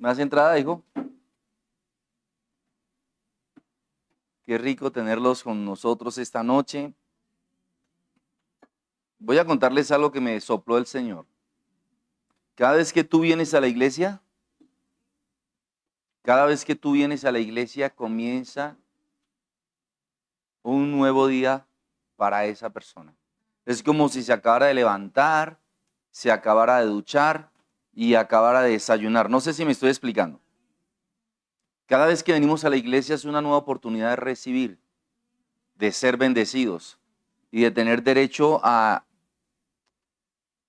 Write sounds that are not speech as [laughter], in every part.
¿Más entrada, hijo? Qué rico tenerlos con nosotros esta noche. Voy a contarles algo que me sopló el Señor. Cada vez que tú vienes a la iglesia, cada vez que tú vienes a la iglesia comienza un nuevo día para esa persona. Es como si se acabara de levantar, se acabara de duchar y acabara de desayunar. No sé si me estoy explicando. Cada vez que venimos a la iglesia es una nueva oportunidad de recibir, de ser bendecidos y de tener derecho a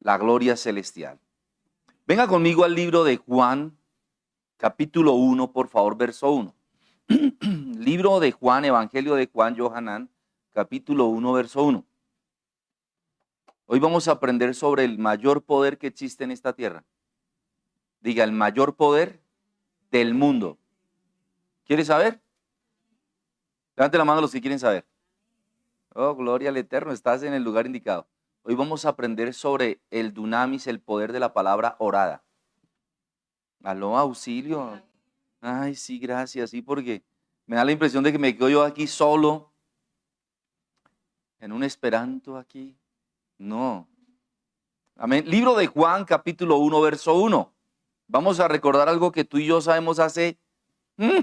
la gloria celestial. Venga conmigo al libro de Juan, capítulo 1, por favor, verso 1. [clears throat] libro de Juan, Evangelio de Juan, Johanán, capítulo 1, verso 1. Hoy vamos a aprender sobre el mayor poder que existe en esta tierra. Diga, el mayor poder del mundo. ¿Quieres saber? Levante la mano los que quieren saber. Oh, gloria al Eterno, estás en el lugar indicado. Hoy vamos a aprender sobre el dunamis, el poder de la palabra orada. Aló, auxilio. Ay, sí, gracias, sí, porque me da la impresión de que me quedo yo aquí solo, en un esperanto aquí. No. Amén. Libro de Juan, capítulo 1, verso 1. Vamos a recordar algo que tú y yo sabemos hace, mm,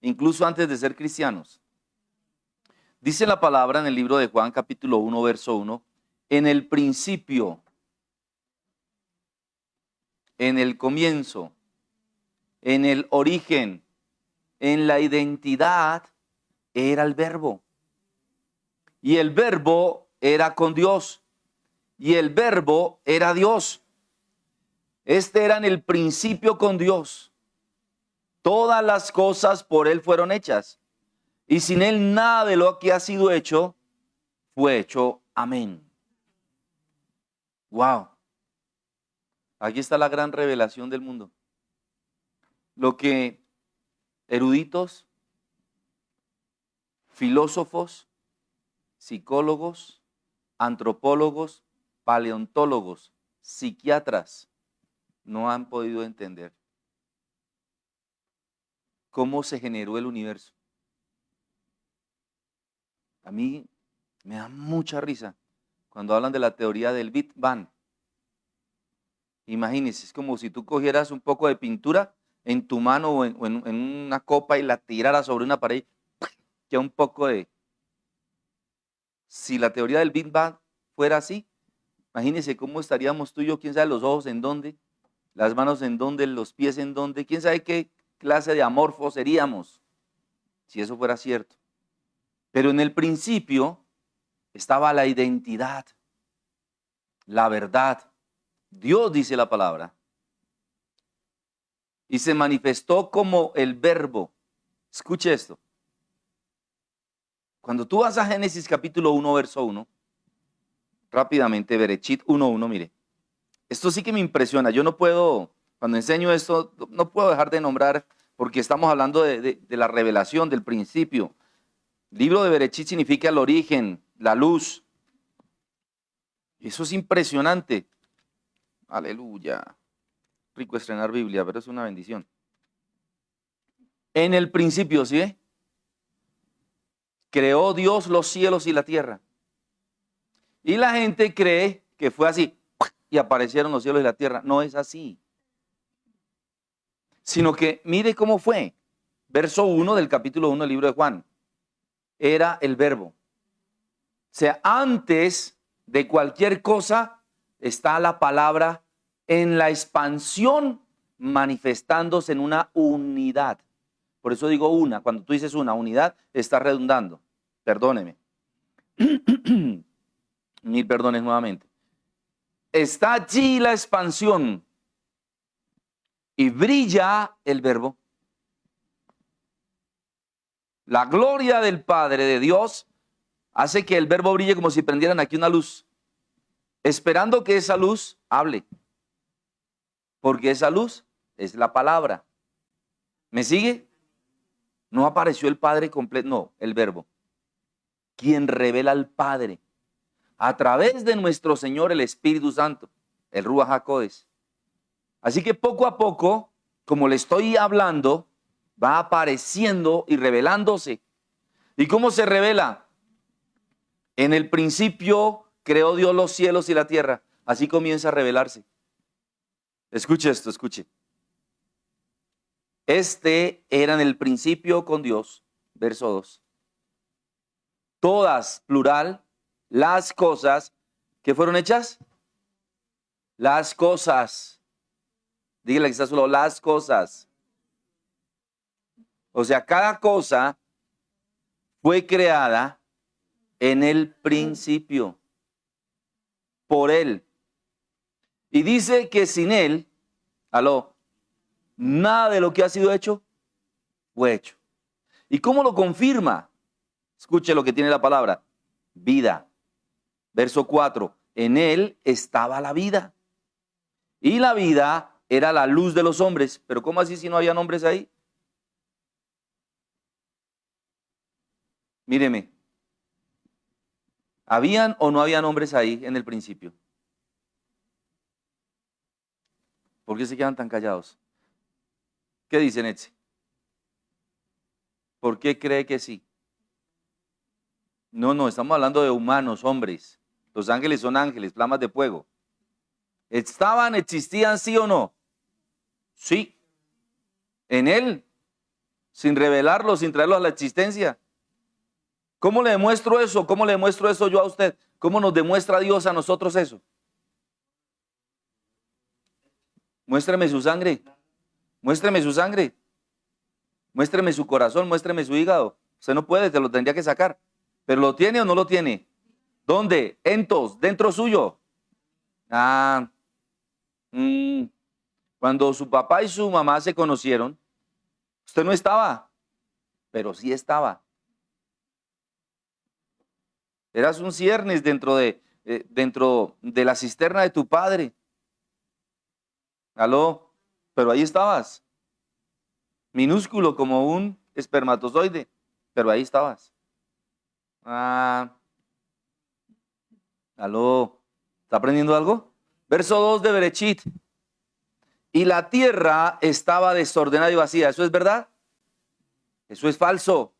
incluso antes de ser cristianos. Dice la palabra en el libro de Juan, capítulo 1, verso 1. En el principio, en el comienzo, en el origen, en la identidad, era el verbo. Y el verbo era con Dios y el verbo era Dios. Este era en el principio con Dios. Todas las cosas por Él fueron hechas. Y sin Él nada de lo que ha sido hecho fue hecho. Amén. Wow. Aquí está la gran revelación del mundo. Lo que eruditos, filósofos, psicólogos, antropólogos, paleontólogos, psiquiatras, no han podido entender cómo se generó el universo. A mí me da mucha risa cuando hablan de la teoría del Big Bang. Imagínense, es como si tú cogieras un poco de pintura en tu mano o en, una copa y la tiraras sobre una pared, ya un poco de... Si la teoría del Big Bang fuera así, Imagínense cómo estaríamos tú y yo, quién sabe los ojos en dónde, las manos en dónde, los pies en dónde, quién sabe qué clase de amorfo seríamos, si eso fuera cierto. Pero en el principio estaba la identidad, la verdad. Dios dice la palabra. Y se manifestó como el verbo. Escuche esto. Cuando tú vas a Génesis capítulo 1, verso 1, rápidamente, Berechit 1.1, mire. Esto sí que me impresiona. Yo no puedo, cuando enseño esto, no puedo dejar de nombrar, porque estamos hablando de, la revelación, del principio. Libro de Berechit significa el origen, la luz. Eso es impresionante. Aleluya. Rico estrenar Biblia, pero es una bendición. En el principio, ¿sí? Creó Dios los cielos y la tierra. Y la gente cree que fue así y aparecieron los cielos y la tierra. No es así. Sino que mire cómo fue. Verso 1 del capítulo 1 del libro de Juan. Era el verbo. O sea, antes de cualquier cosa está la palabra en la expansión manifestándose en una unidad. Por eso digo una. Cuando tú dices una unidad, está redundando. Perdóneme. [clears throat] mil perdones nuevamente. Está allí la expansión y brilla el verbo. La gloria del Padre de Dios hace que el verbo brille como si prendieran aquí una luz, esperando que esa luz hable. Porque esa luz es la palabra. ¿Me sigue? No apareció el Padre completo, no, el verbo. Quien revela al Padre a través de nuestro Señor el Espíritu Santo, el Ruach HaKodes. Así que poco a poco como le estoy hablando, va apareciendo y revelándose. ¿Y cómo se revela? En el principio creó Dios los cielos y la tierra. Así comienza a revelarse. Escuche esto, escuche. Este era en el principio con Dios, verso 2. Todas, plural, las cosas que fueron hechas. Las cosas. Dígale que está solo, las cosas. O sea, cada cosa fue creada en el principio por Él. Y dice que sin Él, aló, nada de lo que ha sido hecho fue hecho. ¿Y cómo lo confirma? Escuche lo que tiene la palabra. Vida. Verso 4. En Él estaba la vida. Y la vida era la luz de los hombres. Pero ¿cómo así si no había hombres ahí? Míreme, ¿habían o no habían hombres ahí en el principio? ¿Por qué se quedan tan callados? ¿Qué dicen, Etsy? ¿Por qué cree que sí? No, no, estamos hablando de humanos, hombres. Los ángeles son ángeles, flamas de fuego. ¿Estaban, existían, sí o no? Sí. En él, sin revelarlo, sin traerlo a la existencia. ¿Cómo le demuestro eso? ¿Cómo le demuestro eso yo a usted? ¿Cómo nos demuestra Dios a nosotros eso? Muéstreme su sangre. Muéstreme su sangre. Muéstreme su corazón, muéstreme su hígado. Usted no puede, te lo tendría que sacar. ¿Pero lo tiene o no lo tiene? ¿Dónde? Entos, dentro suyo. Ah, mm, cuando su papá y su mamá se conocieron, usted no estaba, pero sí estaba. Eras un ciernes dentro de, eh, dentro de la cisterna de tu padre. Aló, pero ahí estabas. Minúsculo como un espermatozoide, pero ahí estabas. Ah, aló, ¿está aprendiendo algo? Verso 2 de Berechit. Y la tierra estaba desordenada y vacía. ¿Eso es verdad? Eso es falso.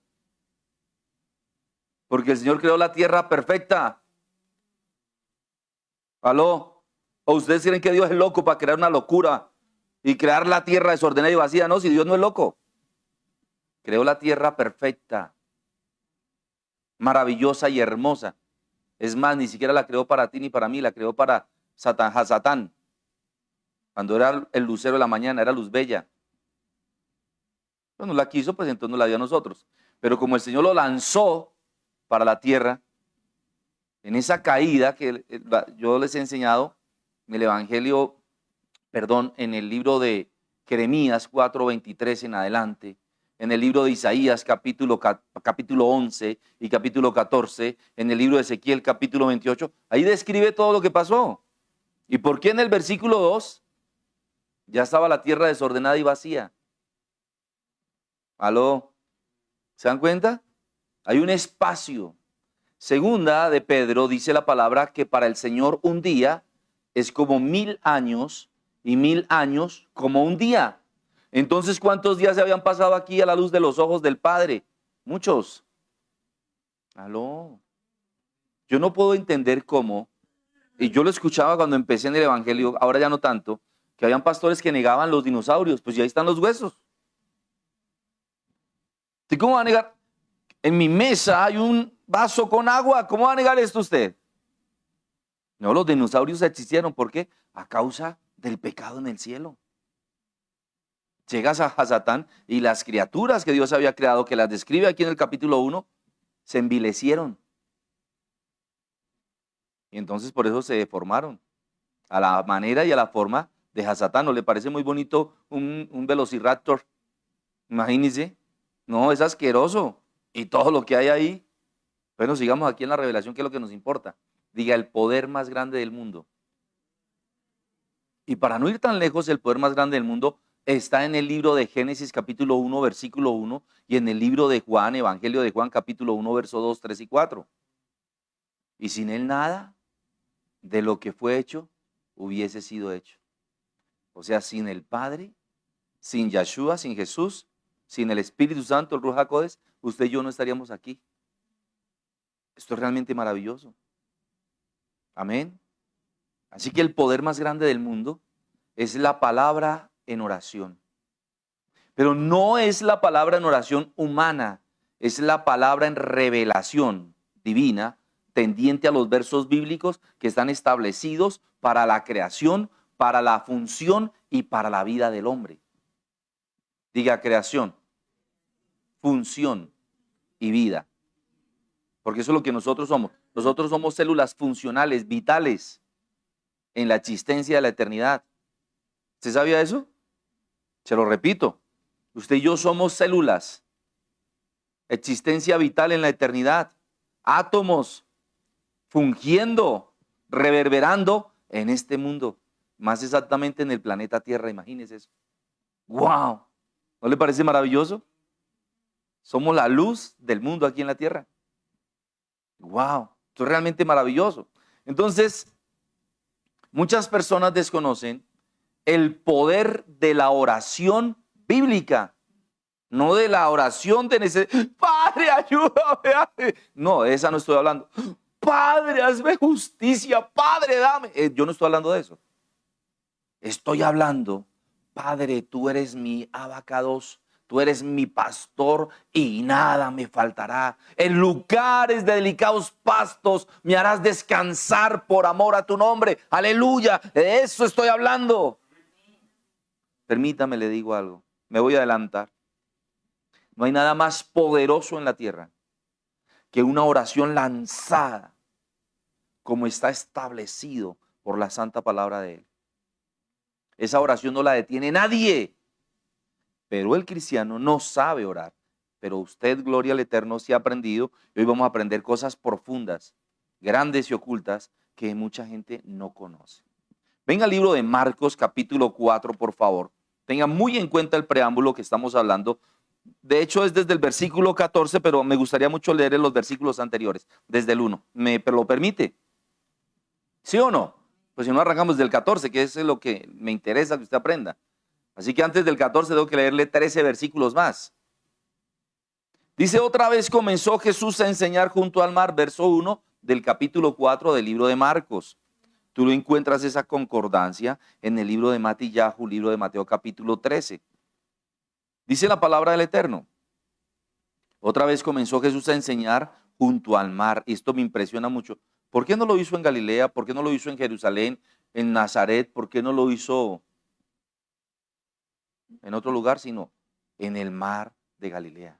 Porque el Señor creó la tierra perfecta. ¿Aló? ¿O ustedes creen que Dios es loco para crear una locura y crear la tierra desordenada y vacía? No, si Dios no es loco. Creó la tierra perfecta, maravillosa y hermosa. Es más, ni siquiera la creó para ti ni para mí, la creó para Satán, Satán. Cuando era el lucero de la mañana, era luz bella. Cuando la quiso, pues entonces no la dio a nosotros. Pero como el Señor lo lanzó para la tierra, en esa caída que yo les he enseñado en el Evangelio, perdón, en el libro de Jeremías 4:23 en adelante, en el libro de Isaías capítulo, capítulo 11 y capítulo 14, en el libro de Ezequiel capítulo 28, ahí describe todo lo que pasó. ¿Y por qué en el versículo 2 ya estaba la tierra desordenada y vacía? ¿Aló? ¿Se dan cuenta? Hay un espacio. Segunda de Pedro dice la palabra que para el Señor un día es como mil años y mil años como un día. Entonces, ¿cuántos días se habían pasado aquí a la luz de los ojos del Padre? Muchos. Aló. Yo no puedo entender cómo, y yo lo escuchaba cuando empecé en el Evangelio, ahora ya no tanto, que habían pastores que negaban los dinosaurios, pues ya están los huesos. ¿Y cómo va a negar? en mi mesa hay un vaso con agua. ¿Cómo va a negar esto usted? No, los dinosaurios existieron. ¿Por qué? A causa del pecado en el cielo. Llegas a Hasatán y las criaturas que Dios había creado, que las describe aquí en el capítulo 1, se envilecieron. Y entonces por eso se deformaron. A la manera y a la forma de Hasatán. ¿No le parece muy bonito un, un velociraptor? Imagínense. No, es asqueroso y todo lo que hay ahí. Bueno, sigamos aquí en la revelación, que es lo que nos importa. Diga, el poder más grande del mundo. Y para no ir tan lejos, el poder más grande del mundo está en el libro de Génesis capítulo 1, versículo 1, y en el libro de Juan, Evangelio de Juan capítulo 1, verso 2, 3 y 4. Y sin él nada de lo que fue hecho hubiese sido hecho. O sea, sin el Padre, sin Yeshua, sin Jesús, sin el Espíritu Santo, el Ruach usted y yo no estaríamos aquí. Esto es realmente maravilloso. Amén. Así que el poder más grande del mundo es la palabra en oración. Pero no es la palabra en oración humana, es la palabra en revelación divina, tendiente a los versos bíblicos que están establecidos para la creación, para la función y para la vida del hombre. Diga creación, función y vida. Porque eso es lo que nosotros somos. Nosotros somos células funcionales, vitales en la existencia de la eternidad. ¿Se sabía eso? Se lo repito. Usted y yo somos células, existencia vital en la eternidad, átomos fungiendo, reverberando en este mundo, más exactamente en el planeta Tierra, imagínese eso. ¡Wow! ¿No le parece maravilloso? Somos la luz del mundo aquí en la Tierra. ¡Wow! Esto es realmente maravilloso. Entonces, muchas personas desconocen el poder de la oración bíblica, no de la oración de necesidad. Padre, ayúdame. No, esa no estoy hablando. Padre, hazme justicia. Padre, dame. Eh, yo no estoy hablando de eso. Estoy hablando, Padre, tú eres mi abacados Tú eres mi pastor y nada me faltará. En lugares de delicados pastos me harás descansar por amor a tu nombre. Aleluya. De eso estoy hablando. Permítame, le digo algo. Me voy a adelantar. No hay nada más poderoso en la tierra que una oración lanzada como está establecido por la santa palabra de Él. Esa oración no la detiene nadie. Pero el cristiano no sabe orar. Pero usted, gloria al Eterno, sí ha aprendido. Y hoy vamos a aprender cosas profundas, grandes y ocultas que mucha gente no conoce. Venga al libro de Marcos capítulo 4, por favor. Tenga muy en cuenta el preámbulo que estamos hablando. De hecho, es desde el versículo 14, pero me gustaría mucho leer los versículos anteriores, desde el 1. ¿Me lo permite? ¿Sí o no? Pues si no arrancamos del 14, que es lo que me interesa que usted aprenda. Así que antes del 14 tengo que leerle 13 versículos más. Dice, otra vez comenzó Jesús a enseñar junto al mar, verso 1 del capítulo 4 del libro de Marcos. Tú lo encuentras esa concordancia en el libro de Matillahu, libro de Mateo capítulo 13. Dice la palabra del Eterno. Otra vez comenzó Jesús a enseñar junto al mar. Y esto me impresiona mucho. ¿Por qué no lo hizo en Galilea? ¿Por qué no lo hizo en Jerusalén, en Nazaret? ¿Por qué no lo hizo en otro lugar, sino en el mar de Galilea.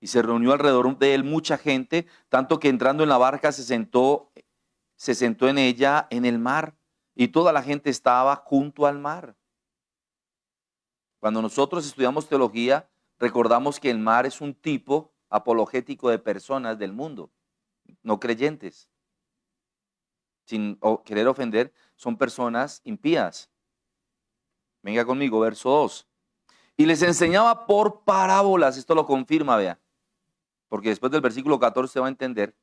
Y se reunió alrededor de él mucha gente, tanto que entrando en la barca se sentó, se sentó en ella en el mar, y toda la gente estaba junto al mar. Cuando nosotros estudiamos teología, recordamos que el mar es un tipo apologético de personas del mundo, no creyentes. Sin querer ofender, son personas impías. Venga conmigo, verso 2. Y les enseñaba por parábolas, esto lo confirma, vea, porque después del versículo 14 se va a entender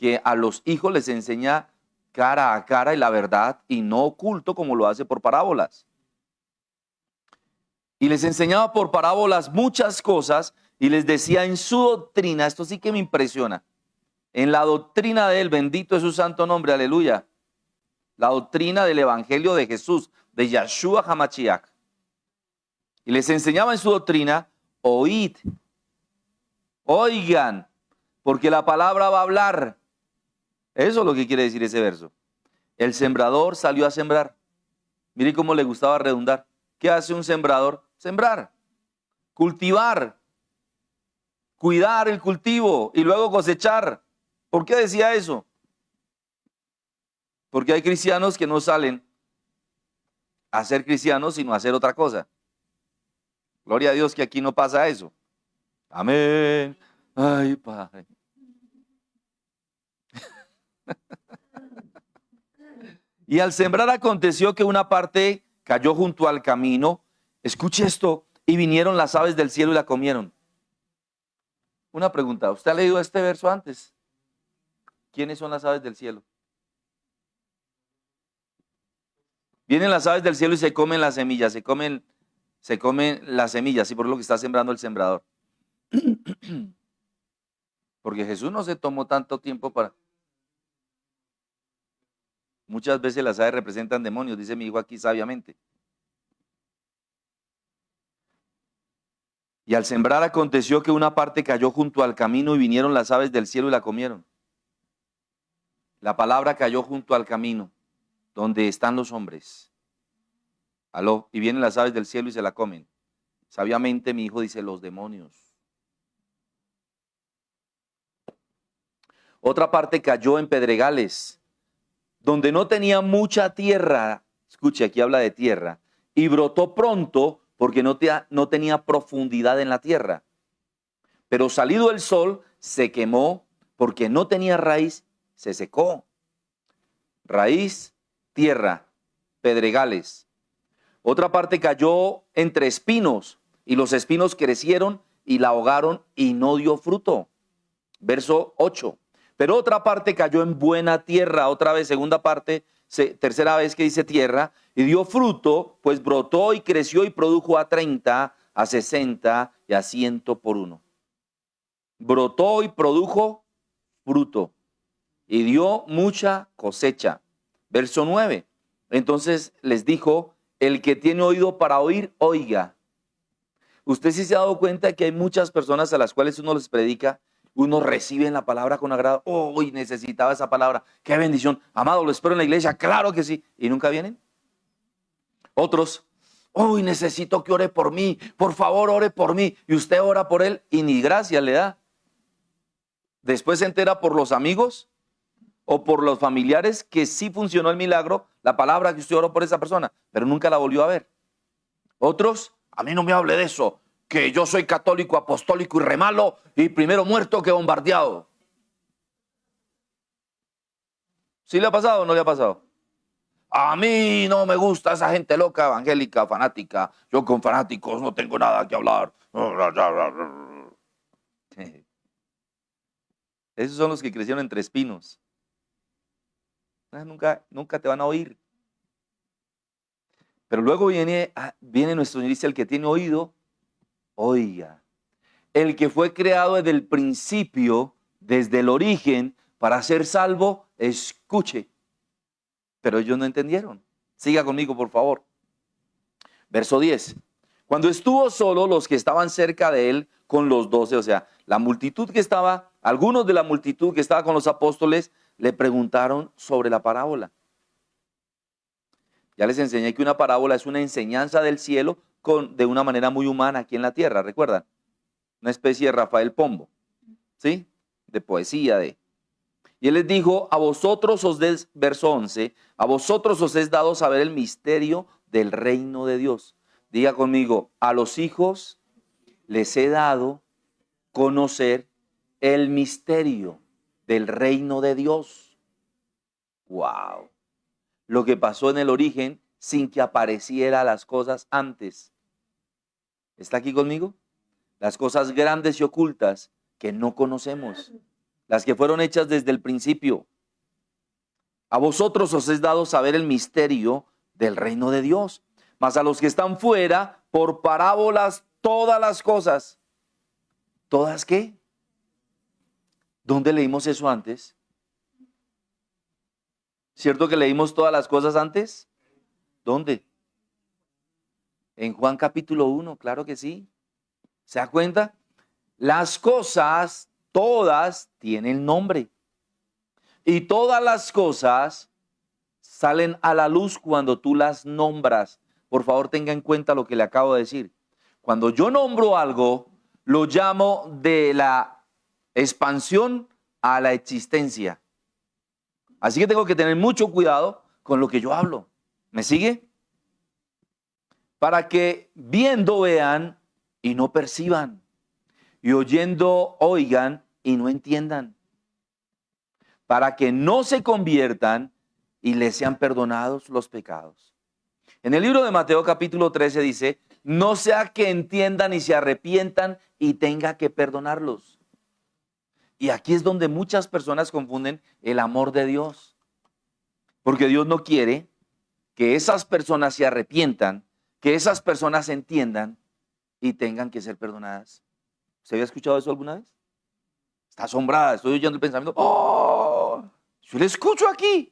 que a los hijos les enseña cara a cara y la verdad y no oculto como lo hace por parábolas. Y les enseñaba por parábolas muchas cosas y les decía en su doctrina, esto sí que me impresiona, en la doctrina de él, bendito es su santo nombre, aleluya, la doctrina del Evangelio de Jesús, de Yahshua Hamachiach. Y les enseñaba en su doctrina, oíd, oigan, porque la palabra va a hablar. Eso es lo que quiere decir ese verso. El sembrador salió a sembrar. Mire cómo le gustaba redundar. ¿Qué hace un sembrador? Sembrar, cultivar, cuidar el cultivo y luego cosechar. ¿Por qué decía eso? Porque hay cristianos que no salen a ser cristianos, sino a hacer otra cosa. Gloria a Dios que aquí no pasa eso. Amén. Ay, Padre. Y al sembrar aconteció que una parte cayó junto al camino. Escuche esto. Y vinieron las aves del cielo y la comieron. Una pregunta. ¿Usted ha leído este verso antes? ¿Quiénes son las aves del cielo? Vienen las aves del cielo y se comen las semillas, se comen, se comen las semillas, y por lo que está sembrando el sembrador. [clears throat] Porque Jesús no se tomó tanto tiempo para... Muchas veces las aves representan demonios, dice mi hijo aquí sabiamente. Y al sembrar aconteció que una parte cayó junto al camino y vinieron las aves del cielo y la comieron. La palabra cayó junto al camino, donde están los hombres. Aló, y vienen las aves del cielo y se la comen. Sabiamente mi hijo dice, los demonios. Otra parte cayó en pedregales, donde no tenía mucha tierra. Escuche, aquí habla de tierra. Y brotó pronto porque no, tenía profundidad en la tierra. Pero salido el sol, se quemó porque no tenía raíz, se secó. Raíz, tierra, pedregales. Otra parte cayó entre espinos y los espinos crecieron y la ahogaron y no dio fruto. Verso 8. Pero otra parte cayó en buena tierra, otra vez, segunda parte, tercera vez que dice tierra, y dio fruto, pues brotó y creció y produjo a 30, a 60 y a 100 por uno. Brotó y produjo fruto y dio mucha cosecha. Verso 9. Entonces les dijo, el que tiene oído para oír, oiga. Usted sí se ha dado cuenta que hay muchas personas a las cuales uno les predica uno recibe la palabra con agrado. Oh, necesitaba esa palabra. Qué bendición. Amado, lo espero en la iglesia. Claro que sí. ¿Y nunca vienen? Otros, hoy necesito que ore por mí. Por favor, ore por mí. Y usted ora por él y ni gracia le da. Después se entera por los amigos o por los familiares que sí funcionó el milagro, la palabra que usted oró por esa persona, pero nunca la volvió a ver. Otros, a mí no me hable de eso que yo soy católico, apostólico y remalo y primero muerto que bombardeado. ¿Sí le ha pasado o no le ha pasado? A mí no me gusta esa gente loca, evangélica, fanática. Yo con fanáticos no tengo nada que hablar. [laughs] Esos son los que crecieron entre espinos. Nunca, nunca te van a oír. Pero luego viene, ah, viene nuestro Señor el que tiene oído, Oiga, el que fue creado desde el principio, desde el origen, para ser salvo, escuche. Pero ellos no entendieron. Siga conmigo, por favor. Verso 10. Cuando estuvo solo, los que estaban cerca de él con los doce, o sea, la multitud que estaba, algunos de la multitud que estaba con los apóstoles, le preguntaron sobre la parábola. Ya les enseñé que una parábola es una enseñanza del cielo de una manera muy humana aquí en la tierra, ¿recuerdan? Una especie de Rafael Pombo, ¿sí? De poesía, de... Y él les dijo, a vosotros os des, verso 11, a vosotros os es dado saber el misterio del reino de Dios. Diga conmigo, a los hijos les he dado conocer el misterio del reino de Dios. Wow. Lo que pasó en el origen sin que apareciera las cosas antes. ¿Está aquí conmigo? Las cosas grandes y ocultas que no conocemos, las que fueron hechas desde el principio. A vosotros os es dado saber el misterio del reino de Dios, mas a los que están fuera, por parábolas, todas las cosas. ¿Todas qué? ¿Dónde leímos eso antes? ¿Cierto que leímos todas las cosas antes? ¿Dónde? En Juan capítulo 1, claro que sí. ¿Se da cuenta? Las cosas, todas, tienen nombre. Y todas las cosas salen a la luz cuando tú las nombras. Por favor, tenga en cuenta lo que le acabo de decir. Cuando yo nombro algo, lo llamo de la expansión a la existencia. Así que tengo que tener mucho cuidado con lo que yo hablo. ¿Me sigue? Para que viendo vean y no perciban, y oyendo oigan y no entiendan, para que no se conviertan y les sean perdonados los pecados. En el libro de Mateo capítulo 13 dice, no sea que entiendan y se arrepientan y tenga que perdonarlos. Y aquí es donde muchas personas confunden el amor de Dios. Porque Dios no quiere que esas personas se arrepientan, que esas personas entiendan y tengan que ser perdonadas. ¿Se había escuchado eso alguna vez? Está asombrada, estoy oyendo el pensamiento. ¡Oh! Yo le escucho aquí.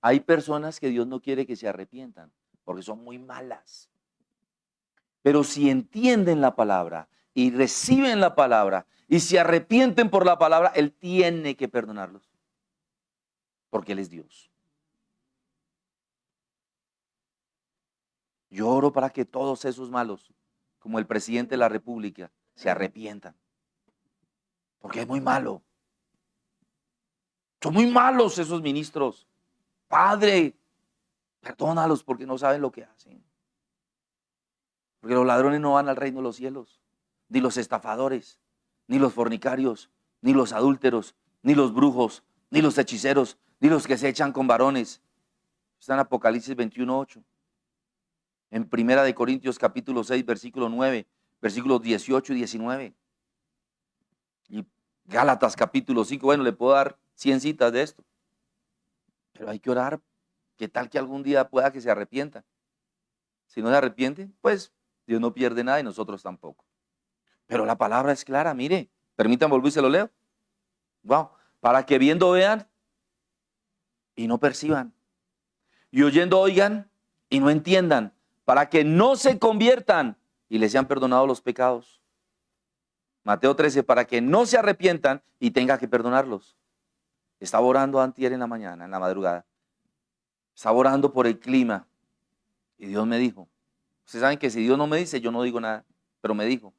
Hay personas que Dios no quiere que se arrepientan porque son muy malas. Pero si entienden la palabra y reciben la palabra y se arrepienten por la palabra, Él tiene que perdonarlos. Porque Él es Dios. Yo oro para que todos esos malos, como el presidente de la República, se arrepientan. Porque es muy malo. Son muy malos esos ministros. Padre, perdónalos porque no saben lo que hacen. Porque los ladrones no van al reino de los cielos, ni los estafadores, ni los fornicarios, ni los adúlteros, ni los brujos, ni los hechiceros, ni los que se echan con varones. Está en Apocalipsis 21.8. En Primera de Corintios capítulo 6, versículo 9, versículos 18 y 19. Y Gálatas capítulo 5, bueno, le puedo dar 100 citas de esto. Pero hay que orar. ¿Qué tal que algún día pueda que se arrepienta? Si no se arrepiente, pues Dios no pierde nada y nosotros tampoco. Pero la palabra es clara, mire, permítanme volver y lo leo. Wow, para que viendo vean y no perciban. Y oyendo oigan y no entiendan. Para que no se conviertan y les sean perdonados los pecados. Mateo 13, para que no se arrepientan y tenga que perdonarlos. Estaba orando antier en la mañana, en la madrugada. Estaba orando por el clima. Y Dios me dijo, ustedes saben que si Dios no me dice, yo no digo nada, pero me dijo,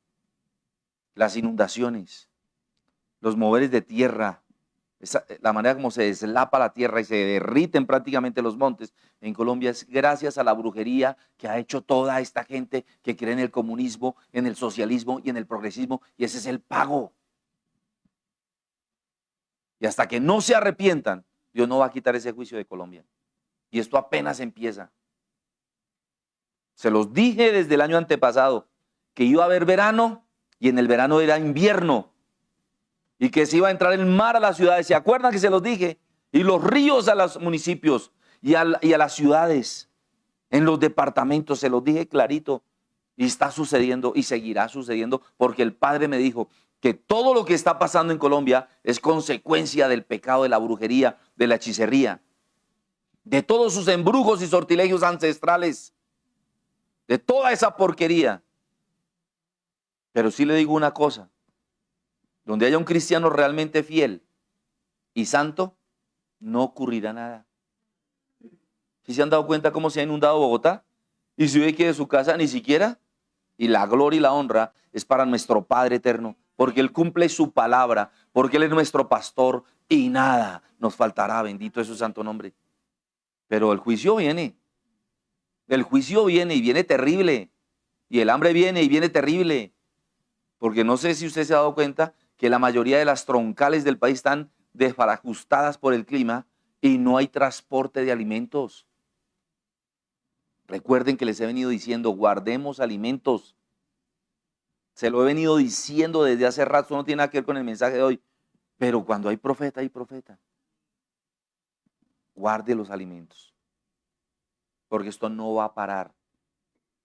las inundaciones, los moveres de tierra, la manera como se deslapa la tierra y se derriten prácticamente los montes en Colombia es gracias a la brujería que ha hecho toda esta gente que cree en el comunismo, en el socialismo y en el progresismo, y ese es el pago. Y hasta que no se arrepientan, Dios no va a quitar ese juicio de Colombia. Y esto apenas empieza. Se los dije desde el año antepasado que iba a haber verano y en el verano era invierno y que se iba a entrar el mar a las ciudades. ¿Se acuerdan que se los dije? Y los ríos a los municipios y a, y a las ciudades, en los departamentos, se los dije clarito. Y está sucediendo y seguirá sucediendo porque el Padre me dijo, que todo lo que está pasando en Colombia es consecuencia del pecado de la brujería, de la hechicería, de todos sus embrujos y sortilegios ancestrales, de toda esa porquería. Pero sí le digo una cosa, donde haya un cristiano realmente fiel y santo, no ocurrirá nada. Si se han dado cuenta cómo se ha inundado Bogotá? Y si ve que de su casa ni siquiera, y la gloria y la honra es para nuestro Padre eterno, porque Él cumple su palabra, porque Él es nuestro pastor y nada nos faltará, bendito es su santo nombre. Pero el juicio viene, el juicio viene y viene terrible, y el hambre viene y viene terrible, porque no sé si usted se ha dado cuenta que la mayoría de las troncales del país están desbarajustadas por el clima y no hay transporte de alimentos. Recuerden que les he venido diciendo, guardemos alimentos. Se lo he venido diciendo desde hace rato, no tiene nada que ver con el mensaje de hoy. Pero cuando hay profeta, hay profeta. Guarde los alimentos. Porque esto no va a parar.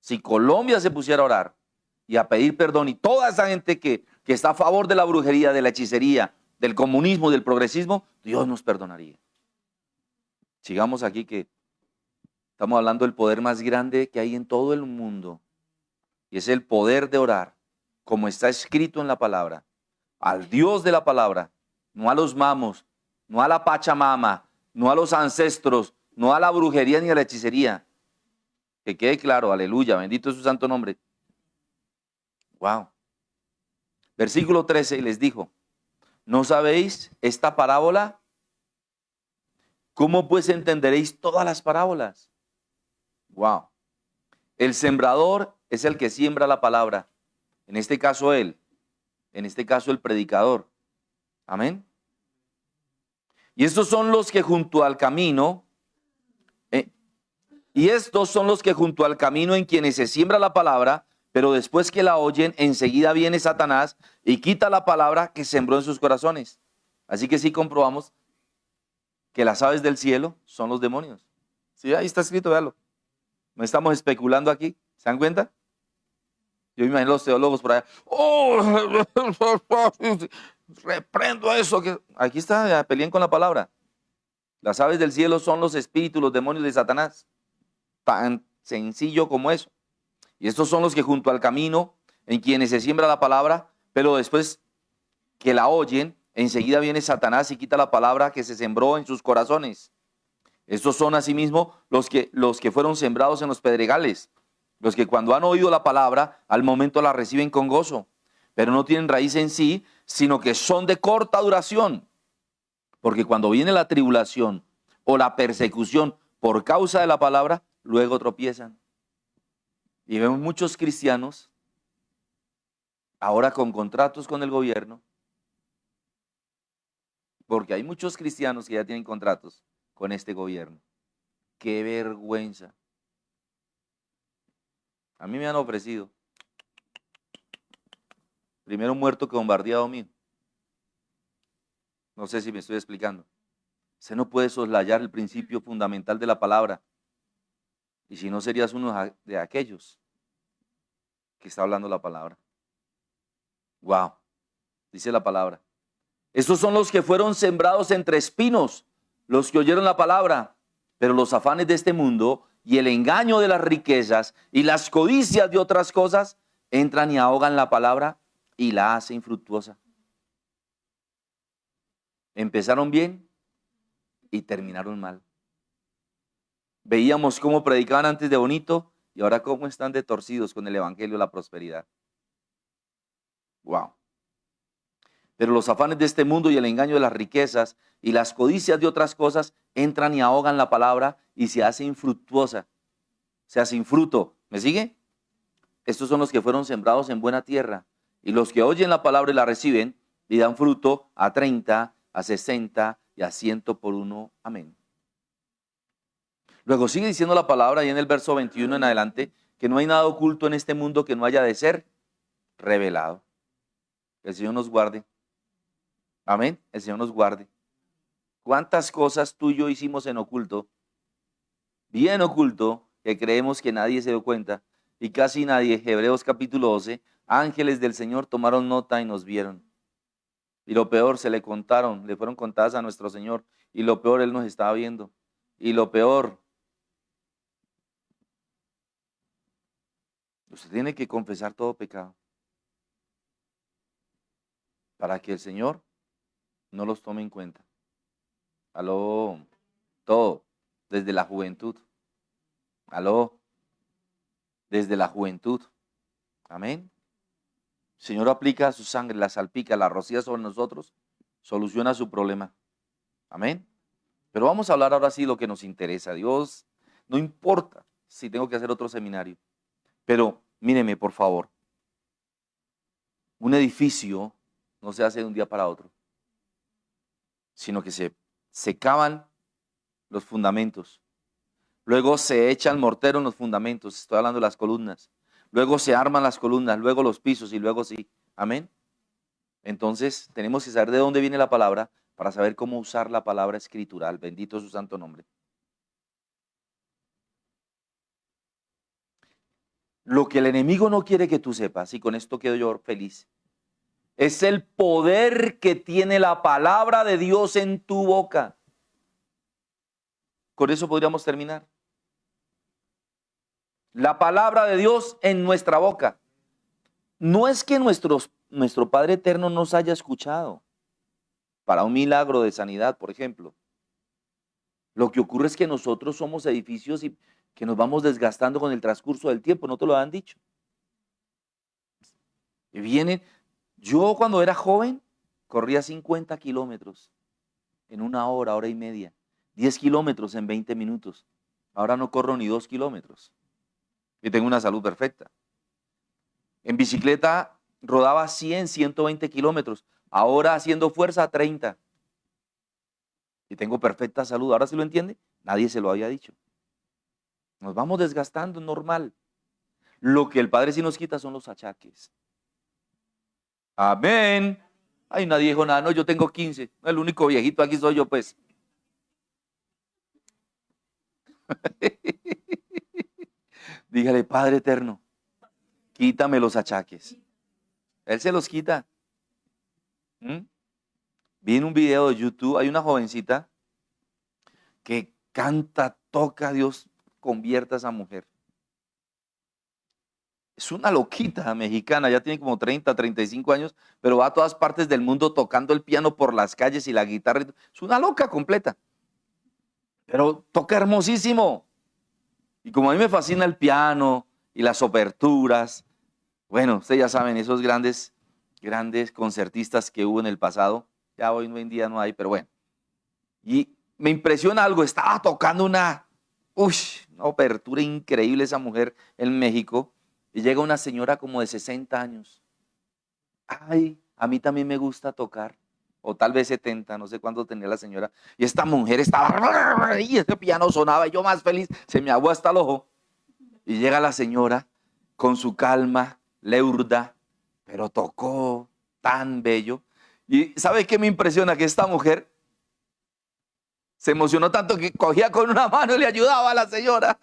Si Colombia se pusiera a orar y a pedir perdón y toda esa gente que, que está a favor de la brujería, de la hechicería, del comunismo, del progresismo, Dios nos perdonaría. Sigamos aquí que estamos hablando del poder más grande que hay en todo el mundo. Y es el poder de orar como está escrito en la palabra, al Dios de la palabra, no a los mamos, no a la pachamama, no a los ancestros, no a la brujería ni a la hechicería. Que quede claro, aleluya, bendito es su santo nombre. Wow. Versículo 13 les dijo, ¿no sabéis esta parábola? ¿Cómo pues entenderéis todas las parábolas? Wow. El sembrador es el que siembra la palabra. En este caso él, en este caso el predicador. Amén. Y estos son los que junto al camino, eh, y estos son los que junto al camino en quienes se siembra la palabra, pero después que la oyen, enseguida viene Satanás y quita la palabra que sembró en sus corazones. Así que sí comprobamos que las aves del cielo son los demonios. Sí, ahí está escrito, véalo. No estamos especulando aquí. ¿Se dan cuenta? Yo me imagino los teólogos por allá. ¡Oh! [laughs] Reprendo eso. Que... Aquí está, peleen con la palabra. Las aves del cielo son los espíritus, los demonios de Satanás. Tan sencillo como eso. Y estos son los que junto al camino, en quienes se siembra la palabra, pero después que la oyen, enseguida viene Satanás y quita la palabra que se sembró en sus corazones. Estos son asimismo los que, los que fueron sembrados en los pedregales, los que cuando han oído la palabra, al momento la reciben con gozo, pero no tienen raíz en sí, sino que son de corta duración. Porque cuando viene la tribulación o la persecución por causa de la palabra, luego tropiezan. Y vemos muchos cristianos ahora con contratos con el gobierno, porque hay muchos cristianos que ya tienen contratos con este gobierno. Qué vergüenza. A mí me han ofrecido. Primero muerto que bombardeado mío. No sé si me estoy explicando. Se no puede soslayar el principio fundamental de la palabra. Y si no serías uno de aquellos que está hablando la palabra. Wow. Dice la palabra. Estos son los que fueron sembrados entre espinos, los que oyeron la palabra, pero los afanes de este mundo y el engaño de las riquezas y las codicias de otras cosas entran y ahogan la palabra y la hacen infructuosa. Empezaron bien y terminaron mal. Veíamos cómo predicaban antes de bonito y ahora cómo están de torcidos con el evangelio de la prosperidad. Wow. Pero los afanes de este mundo y el engaño de las riquezas y las codicias de otras cosas entran y ahogan la palabra y se hace infructuosa, se hace infruto. ¿Me sigue? Estos son los que fueron sembrados en buena tierra y los que oyen la palabra y la reciben y dan fruto a 30, a 60 y a 100 por uno. Amén. Luego sigue diciendo la palabra y en el verso 21 en adelante que no hay nada oculto en este mundo que no haya de ser revelado. Que el Señor nos guarde. Amén. El Señor nos guarde. ¿Cuántas cosas tú y yo hicimos en oculto? Bien oculto, que creemos que nadie se dio cuenta. Y casi nadie, Hebreos capítulo 12, ángeles del Señor tomaron nota y nos vieron. Y lo peor, se le contaron, le fueron contadas a nuestro Señor. Y lo peor, Él nos estaba viendo. Y lo peor, usted tiene que confesar todo pecado. Para que el Señor no los tome en cuenta. Aló, todo, desde la juventud. Aló, desde la juventud. Amén. El Señor aplica su sangre, la salpica, la rocía sobre nosotros, soluciona su problema. Amén. Pero vamos a hablar ahora sí lo que nos interesa. Dios, no importa si tengo que hacer otro seminario. Pero míreme, por favor. Un edificio no se hace de un día para otro sino que se, se cavan los fundamentos. Luego se echa el mortero en los fundamentos, estoy hablando de las columnas. Luego se arman las columnas, luego los pisos y luego sí. Amén. Entonces tenemos que saber de dónde viene la palabra para saber cómo usar la palabra escritural. Bendito su santo nombre. Lo que el enemigo no quiere que tú sepas, y con esto quedo yo feliz, es el poder que tiene la palabra de Dios en tu boca. Con eso podríamos terminar. La palabra de Dios en nuestra boca. No es que nuestro Padre Eterno nos haya escuchado para un milagro de sanidad, por ejemplo. Lo que ocurre es que nosotros somos edificios y que nos vamos desgastando con el transcurso del tiempo, no te lo han dicho. Y vienen, yo cuando era joven corría 50 kilómetros en una hora, hora y media. 10 kilómetros en 20 minutos. Ahora no corro ni 2 kilómetros. Y tengo una salud perfecta. En bicicleta rodaba 100, 120 kilómetros. Ahora haciendo fuerza 30. Y tengo perfecta salud. Ahora se lo entiende. Nadie se lo había dicho. Nos vamos desgastando, normal. Lo que el Padre sí nos quita son los achaques. Amén. Ay, nadie dijo nada. No, yo tengo 15. El único viejito aquí soy yo, pues. [laughs] Dígale, Padre eterno, quítame los achaques. Él se los quita. ¿Mm? Vi en un video de YouTube, hay una jovencita que canta, toca, Dios convierta a esa mujer. Es una loquita mexicana, ya tiene como 30, 35 años, pero va a todas partes del mundo tocando el piano por las calles y la guitarra. Es una loca completa. Pero toca hermosísimo. Y como a mí me fascina el piano y las oberturas, bueno, ustedes ya saben, esos grandes, grandes concertistas que hubo en el pasado, ya hoy en día no hay, pero bueno. Y me impresiona algo, estaba tocando una, uy, una obertura increíble esa mujer en México y llega una señora como de 60 años. Ay, a mí también me gusta tocar. O tal vez 70, no sé cuánto tenía la señora. Y esta mujer estaba, y ese piano sonaba, y yo más feliz, se me aguó hasta el ojo. Y llega la señora con su calma, leurda, pero tocó tan bello. Y ¿sabe qué me impresiona? Que esta mujer se emocionó tanto que cogía con una mano y le ayudaba a la señora.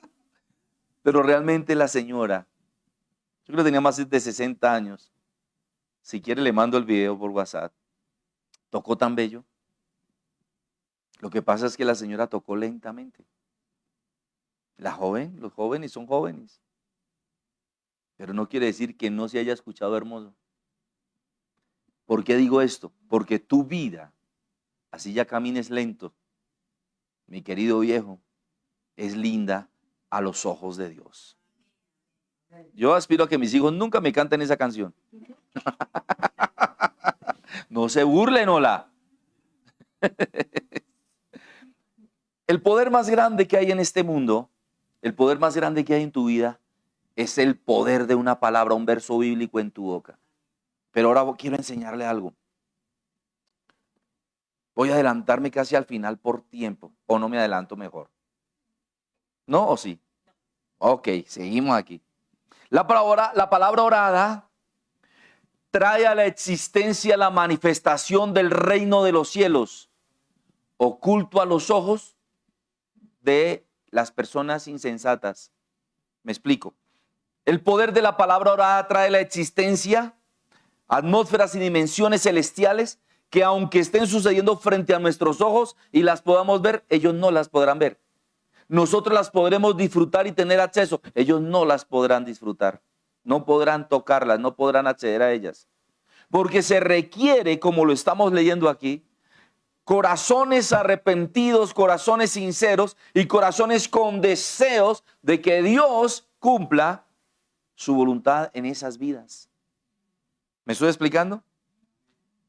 Pero realmente la señora yo creo que tenía más de 60 años. Si quiere le mando el video por WhatsApp. Tocó tan bello. Lo que pasa es que la señora tocó lentamente. La joven, los jóvenes son jóvenes. Pero no quiere decir que no se haya escuchado hermoso. ¿Por qué digo esto? Porque tu vida, así ya camines lento, mi querido viejo, es linda a los ojos de Dios. Yo aspiro a que mis hijos nunca me canten esa canción. [laughs] no se burlen, hola. [laughs] el poder más grande que hay en este mundo, el poder más grande que hay en tu vida, es el poder de una palabra, un verso bíblico en tu boca. Pero ahora quiero enseñarle algo. Voy a adelantarme casi al final por tiempo, o no me adelanto mejor. ¿No o sí? Ok, seguimos aquí. La palabra, la palabra orada trae a la existencia la manifestación del reino de los cielos, oculto a los ojos de las personas insensatas. Me explico. El poder de la palabra orada trae la existencia atmósferas y dimensiones celestiales que aunque estén sucediendo frente a nuestros ojos y las podamos ver, ellos no las podrán ver nosotros las podremos disfrutar y tener acceso. Ellos no las podrán disfrutar, no podrán tocarlas, no podrán acceder a ellas. Porque se requiere, como lo estamos leyendo aquí, corazones arrepentidos, corazones sinceros y corazones con deseos de que Dios cumpla su voluntad en esas vidas. ¿Me estoy explicando?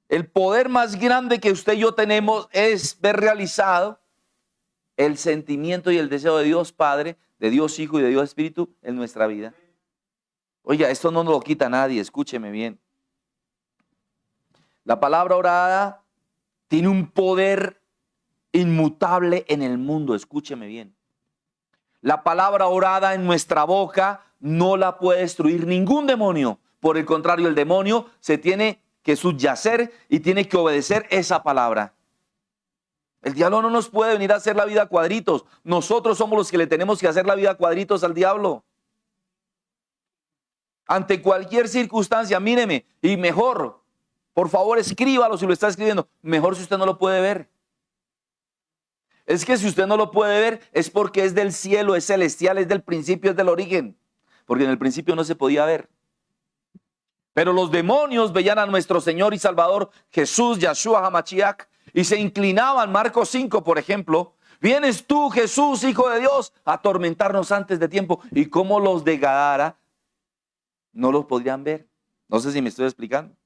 El poder más grande que usted y yo tenemos es ver realizado el sentimiento y el deseo de Dios Padre, de Dios Hijo y de Dios Espíritu en nuestra vida. Oiga, esto no nos lo quita nadie, escúcheme bien. La palabra orada tiene un poder inmutable en el mundo, escúcheme bien. La palabra orada en nuestra boca no la puede destruir ningún demonio. Por el contrario, el demonio se tiene que subyacer y tiene que obedecer esa palabra. El diablo no nos puede venir a hacer la vida a cuadritos. Nosotros somos los que le tenemos que hacer la vida a cuadritos al diablo. Ante cualquier circunstancia, míreme, y mejor, por favor escríbalo si lo está escribiendo, mejor si usted no lo puede ver. Es que si usted no lo puede ver es porque es del cielo, es celestial, es del principio, es del origen. Porque en el principio no se podía ver. Pero los demonios veían a nuestro Señor y Salvador Jesús, Yahshua Hamachiach, y se inclinaban, Marcos 5, por ejemplo, vienes tú, Jesús, Hijo de Dios, a atormentarnos antes de tiempo. Y como los de Gadara no los podrían ver. No sé si me estoy explicando.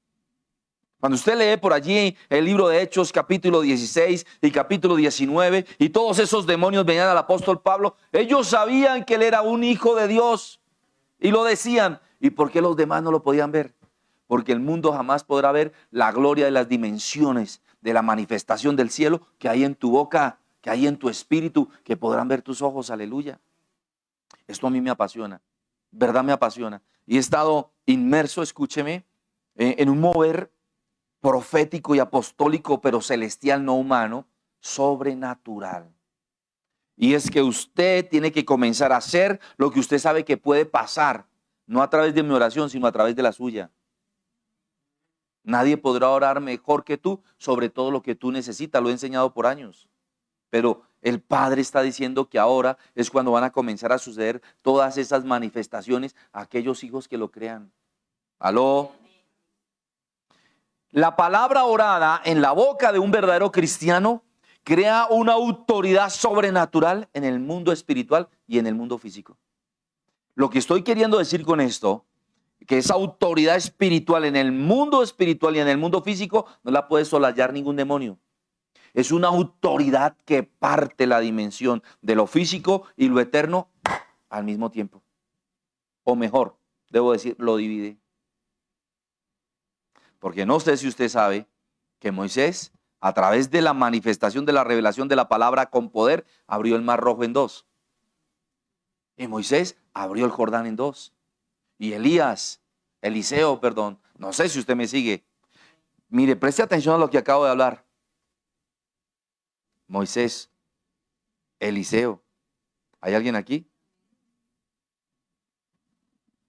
Cuando usted lee por allí el libro de Hechos capítulo 16 y capítulo 19 y todos esos demonios venían al apóstol Pablo, ellos sabían que él era un hijo de Dios y lo decían. ¿Y por qué los demás no lo podían ver? Porque el mundo jamás podrá ver la gloria de las dimensiones de la manifestación del cielo que hay en tu boca, que hay en tu espíritu, que podrán ver tus ojos, aleluya. Esto a mí me apasiona, verdad me apasiona. Y he estado inmerso, escúcheme, eh, en un mover profético y apostólico, pero celestial, no humano, sobrenatural. Y es que usted tiene que comenzar a hacer lo que usted sabe que puede pasar, no a través de mi oración, sino a través de la suya. Nadie podrá orar mejor que tú sobre todo lo que tú necesitas, lo he enseñado por años. Pero el Padre está diciendo que ahora es cuando van a comenzar a suceder todas esas manifestaciones a aquellos hijos que lo crean. Aló. La palabra orada en la boca de un verdadero cristiano crea una autoridad sobrenatural en el mundo espiritual y en el mundo físico. Lo que estoy queriendo decir con esto, que esa autoridad espiritual en el mundo espiritual y en el mundo físico no la puede solallar ningún demonio. Es una autoridad que parte la dimensión de lo físico y lo eterno al mismo tiempo. O mejor, debo decir, lo divide. Porque no sé si usted sabe que Moisés, a través de la manifestación de la revelación de la palabra con poder, abrió el mar rojo en dos. Y Moisés abrió el Jordán en dos. Y Elías, Eliseo, perdón, no sé si usted me sigue. Mire, preste atención a lo que acabo de hablar. Moisés, Eliseo. ¿Hay alguien aquí?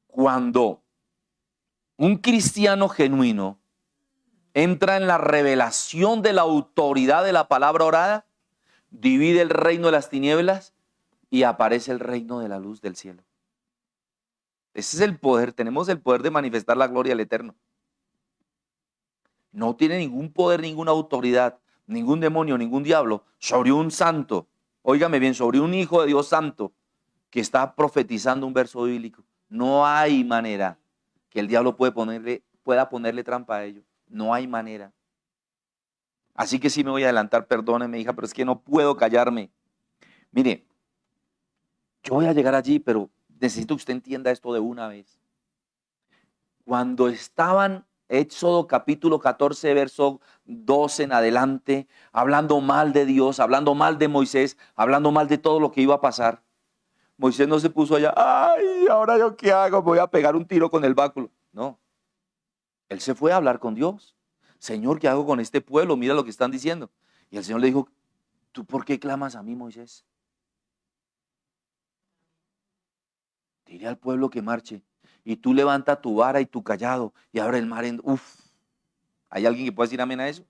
Cuando un cristiano genuino entra en la revelación de la autoridad de la palabra orada, divide el reino de las tinieblas y aparece el reino de la luz del cielo. Ese es el poder, tenemos el poder de manifestar la gloria del Eterno. No tiene ningún poder, ninguna autoridad ningún demonio, ningún diablo, sobre un santo, óigame bien, sobre un hijo de Dios santo que está profetizando un verso bíblico. No hay manera que el diablo ponerle, pueda ponerle trampa a ello. No hay manera. Así que sí me voy a adelantar, perdóneme, hija, pero es que no puedo callarme. Mire, yo voy a llegar allí, pero necesito que usted entienda esto de una vez. Cuando estaban Éxodo capítulo 14, verso 12 en adelante, hablando mal de Dios, hablando mal de Moisés, hablando mal de todo lo que iba a pasar. Moisés no se puso allá, ay, ahora yo qué hago, voy a pegar un tiro con el báculo. No, él se fue a hablar con Dios. Señor, ¿qué hago con este pueblo? Mira lo que están diciendo. Y el Señor le dijo, ¿tú por qué clamas a mí, Moisés? Dile al pueblo que marche y tú levanta tu vara y tu callado y abre el mar en... Uf, ¿hay alguien que pueda decir amén a eso?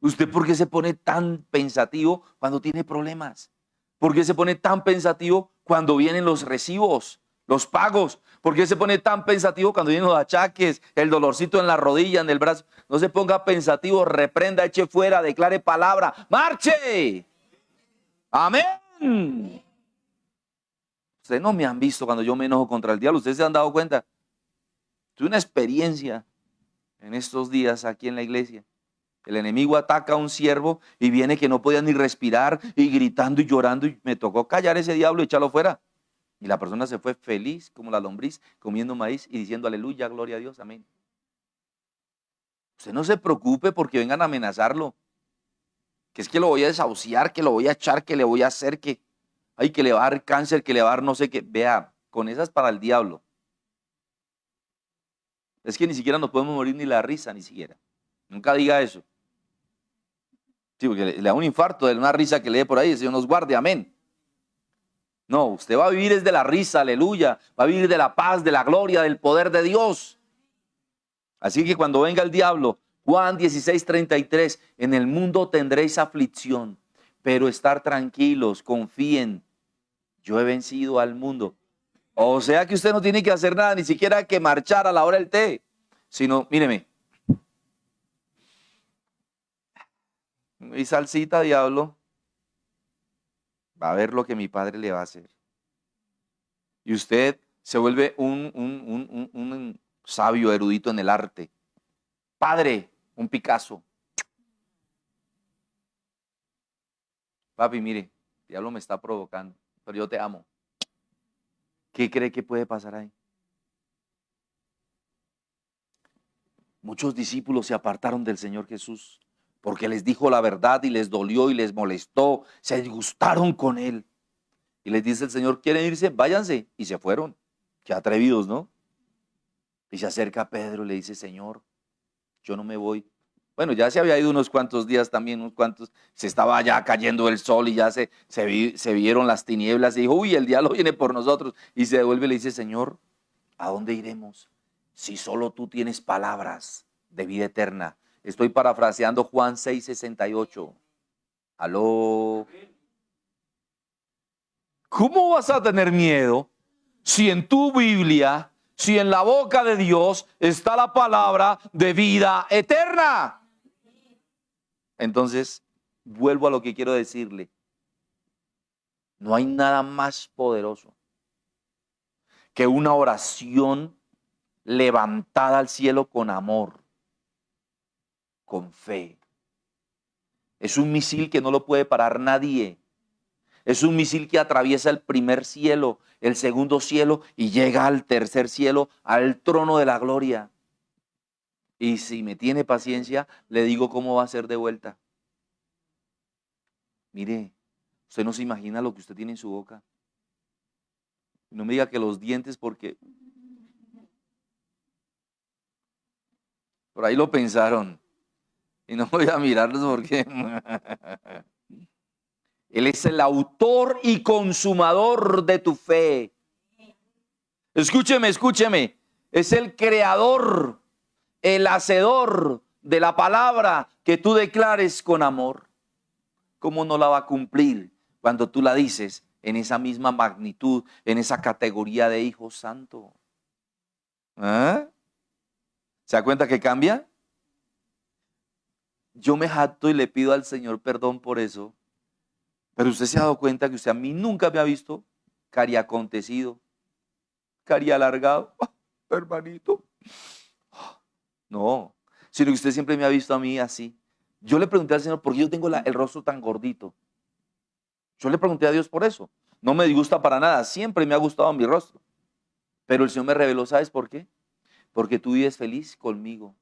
¿Usted por qué se pone tan pensativo cuando tiene problemas? ¿Por qué se pone tan pensativo cuando vienen los recibos, los pagos? ¿Por qué se pone tan pensativo cuando vienen los achaques, el dolorcito en la rodilla, en el brazo? No se ponga pensativo, reprenda, eche fuera, declare palabra, marche. Amén. Ustedes no me han visto cuando yo me enojo contra el diablo. Ustedes se han dado cuenta. Tuve una experiencia en estos días aquí en la iglesia. El enemigo ataca a un siervo y viene que no podía ni respirar y gritando y llorando y me tocó callar ese diablo y echarlo fuera. Y la persona se fue feliz como la lombriz comiendo maíz y diciendo aleluya, gloria a Dios, amén. Usted no se preocupe porque vengan a amenazarlo. Que es que lo voy a desahuciar, que lo voy a echar, que le voy a hacer, que ay, que le va a dar cáncer, que le va a dar no sé qué. Vea, con esas para el diablo. Es que ni siquiera nos podemos morir ni la risa, ni siquiera. Nunca diga eso. Sí, porque le, da un infarto de una risa que le dé por ahí, el Señor nos guarde, amén. No, usted va a vivir desde la risa, aleluya. Va a vivir de la paz, de la gloria, del poder de Dios. Así que cuando venga el diablo, Juan 16, 33, en el mundo tendréis aflicción, pero estar tranquilos, confíen, yo he vencido al mundo. O sea que usted no tiene que hacer nada, ni siquiera que marchar a la hora del té, sino, míreme, mi salsita, diablo, va a ver lo que mi padre le va a hacer. Y usted se vuelve un, un, un sabio erudito en el arte. Padre, un Picasso. Papi, mire, el diablo me está provocando, pero yo te amo. ¿Qué cree que puede pasar ahí? Muchos discípulos se apartaron del Señor Jesús porque les dijo la verdad y les dolió y les molestó, se disgustaron con él. Y les dice el Señor, ¿quieren irse? Váyanse. Y se fueron. Qué atrevidos, ¿no? Y se acerca Pedro y le dice, Señor, yo no me voy, Bueno, ya se había ido unos cuantos días también, unos cuantos, se estaba ya cayendo el sol y ya se, vieron las tinieblas y dijo, uy, el diablo [laughs] viene por nosotros. Y se devuelve y le dice, Señor, ¿a dónde iremos? Si solo tú tienes palabras de vida eterna. Estoy parafraseando Juan 6, 68. Aló. ¿Cómo vas a tener miedo si en tu Biblia, si en la boca de Dios está la palabra de vida eterna? Entonces, vuelvo a lo que quiero decirle. No hay nada más poderoso que una oración levantada al cielo con amor, con fe. Es un misil que no lo puede parar nadie. Es un misil que atraviesa el primer cielo, el segundo cielo y llega al tercer cielo, al trono de la gloria. Y si me tiene paciencia, le digo cómo va a ser de vuelta. Mire, usted no se imagina lo que usted tiene en su boca. No me diga que los dientes porque... Por ahí lo pensaron. Y no [laughs] voy a mirarlos porque... [laughs] Él es el autor y consumador de tu fe. Escúcheme, escúcheme. Es el creador, el hacedor de la palabra que tú declares con amor. ¿Cómo no la va a cumplir cuando tú la dices en esa misma magnitud, en esa categoría de hijo santo? ¿Ah? ¿Se da cuenta que cambia? Yo me jacto y le pido al Señor perdón por eso pero usted se ha dado cuenta que usted a mí nunca me ha visto cari acontecido, cari alargado, ah, hermanito. No, sino que usted siempre me ha visto a mí así. Yo le pregunté al Señor, ¿por qué yo tengo el rostro tan gordito? Yo le pregunté a Dios por eso. No me disgusta para nada, siempre me ha gustado mi rostro. Pero el Señor me reveló, ¿sabes por qué? Porque tú vives feliz conmigo.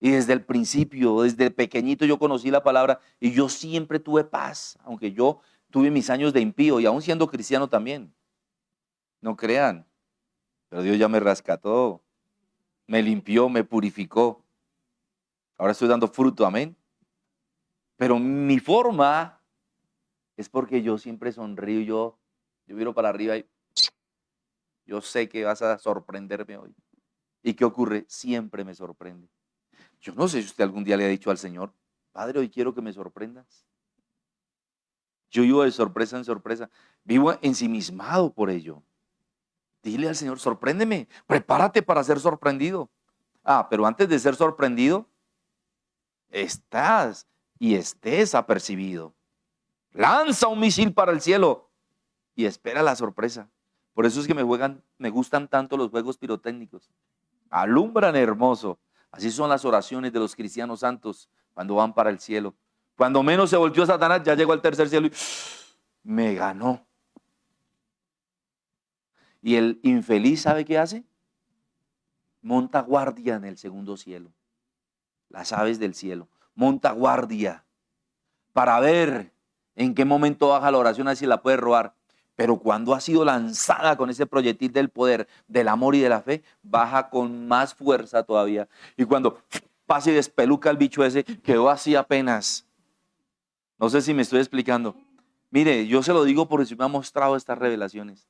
Y desde el principio, desde pequeñito yo conocí la palabra y yo siempre tuve paz, aunque yo tuve mis años de impío y aún siendo cristiano también. No crean, pero Dios ya me rescató, me limpió, me purificó. Ahora estoy dando fruto, amén. Pero mi forma es porque yo siempre sonrío, yo, yo miro para arriba y yo sé que vas a sorprenderme hoy. ¿Y qué ocurre? Siempre me sorprende. Yo no sé si usted algún día le ha dicho al Señor, Padre, hoy quiero que me sorprendas. Yo vivo de sorpresa en sorpresa. Vivo ensimismado por ello. Dile al Señor, sorpréndeme, prepárate para ser sorprendido. Ah, pero antes de ser sorprendido, estás y estés apercibido. Lanza un misil para el cielo y espera la sorpresa. Por eso es que me juegan, me gustan tanto los juegos pirotécnicos. Alumbran hermoso, Así son las oraciones de los cristianos santos cuando van para el cielo. Cuando menos se volvió Satanás, ya llegó al tercer cielo y me ganó. Y el infeliz, ¿sabe qué hace? Monta guardia en el segundo cielo. Las aves del cielo. Monta guardia para ver en qué momento baja la oración, así la puede robar. Pero cuando ha sido lanzada con ese proyectil del poder, del amor y de la fe, baja con más fuerza todavía. Y cuando pasa y despeluca el bicho ese, quedó así apenas. No sé si me estoy explicando. Mire, yo se lo digo porque si me ha mostrado estas revelaciones.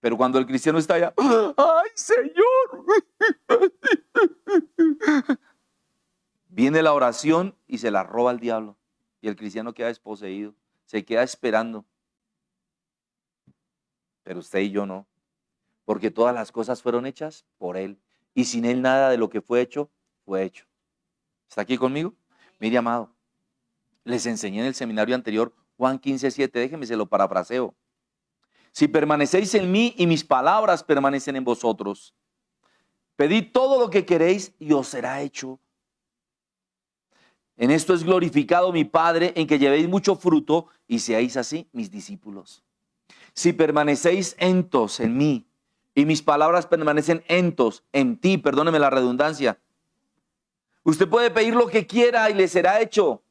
Pero cuando el cristiano está allá, ¡ay, Señor! Viene la oración y se la roba el diablo. Y el cristiano queda desposeído. Se queda esperando pero usted y yo no. Porque todas las cosas fueron hechas por Él. Y sin Él nada de lo que fue hecho, fue hecho. ¿Está aquí conmigo? Mire, amado, les enseñé en el seminario anterior Juan 15, 7, déjeme se lo parafraseo. Si permanecéis en mí y mis palabras permanecen en vosotros, pedid todo lo que queréis y os será hecho. En esto es glorificado mi Padre, en que llevéis mucho fruto y seáis así mis discípulos. Si permanecéis entos en mí y mis palabras permanecen entos en ti, perdóneme la redundancia, usted puede pedir lo que quiera y le será hecho,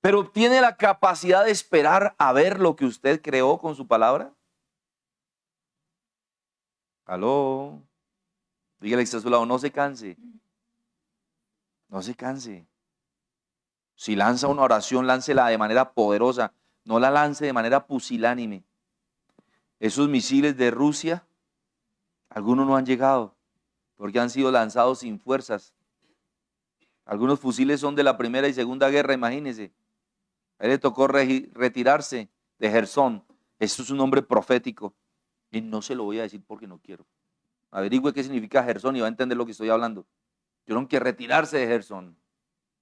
pero ¿tiene la capacidad de esperar a ver lo que usted creó con su palabra? Aló. Dígale a su lado, no se canse. No se canse. Si lanza una oración, láncela de manera poderosa. No la lance de manera pusilánime. Esos misiles de Rusia, algunos no han llegado porque han sido lanzados sin fuerzas. Algunos fusiles son de la Primera y Segunda Guerra, imagínense. A él le tocó retirarse de Gersón. Eso es un nombre profético. Y no se lo voy a decir porque no quiero. Averigüe qué significa Gersón y va a entender lo que estoy hablando. Tuvieron que retirarse de Gersón.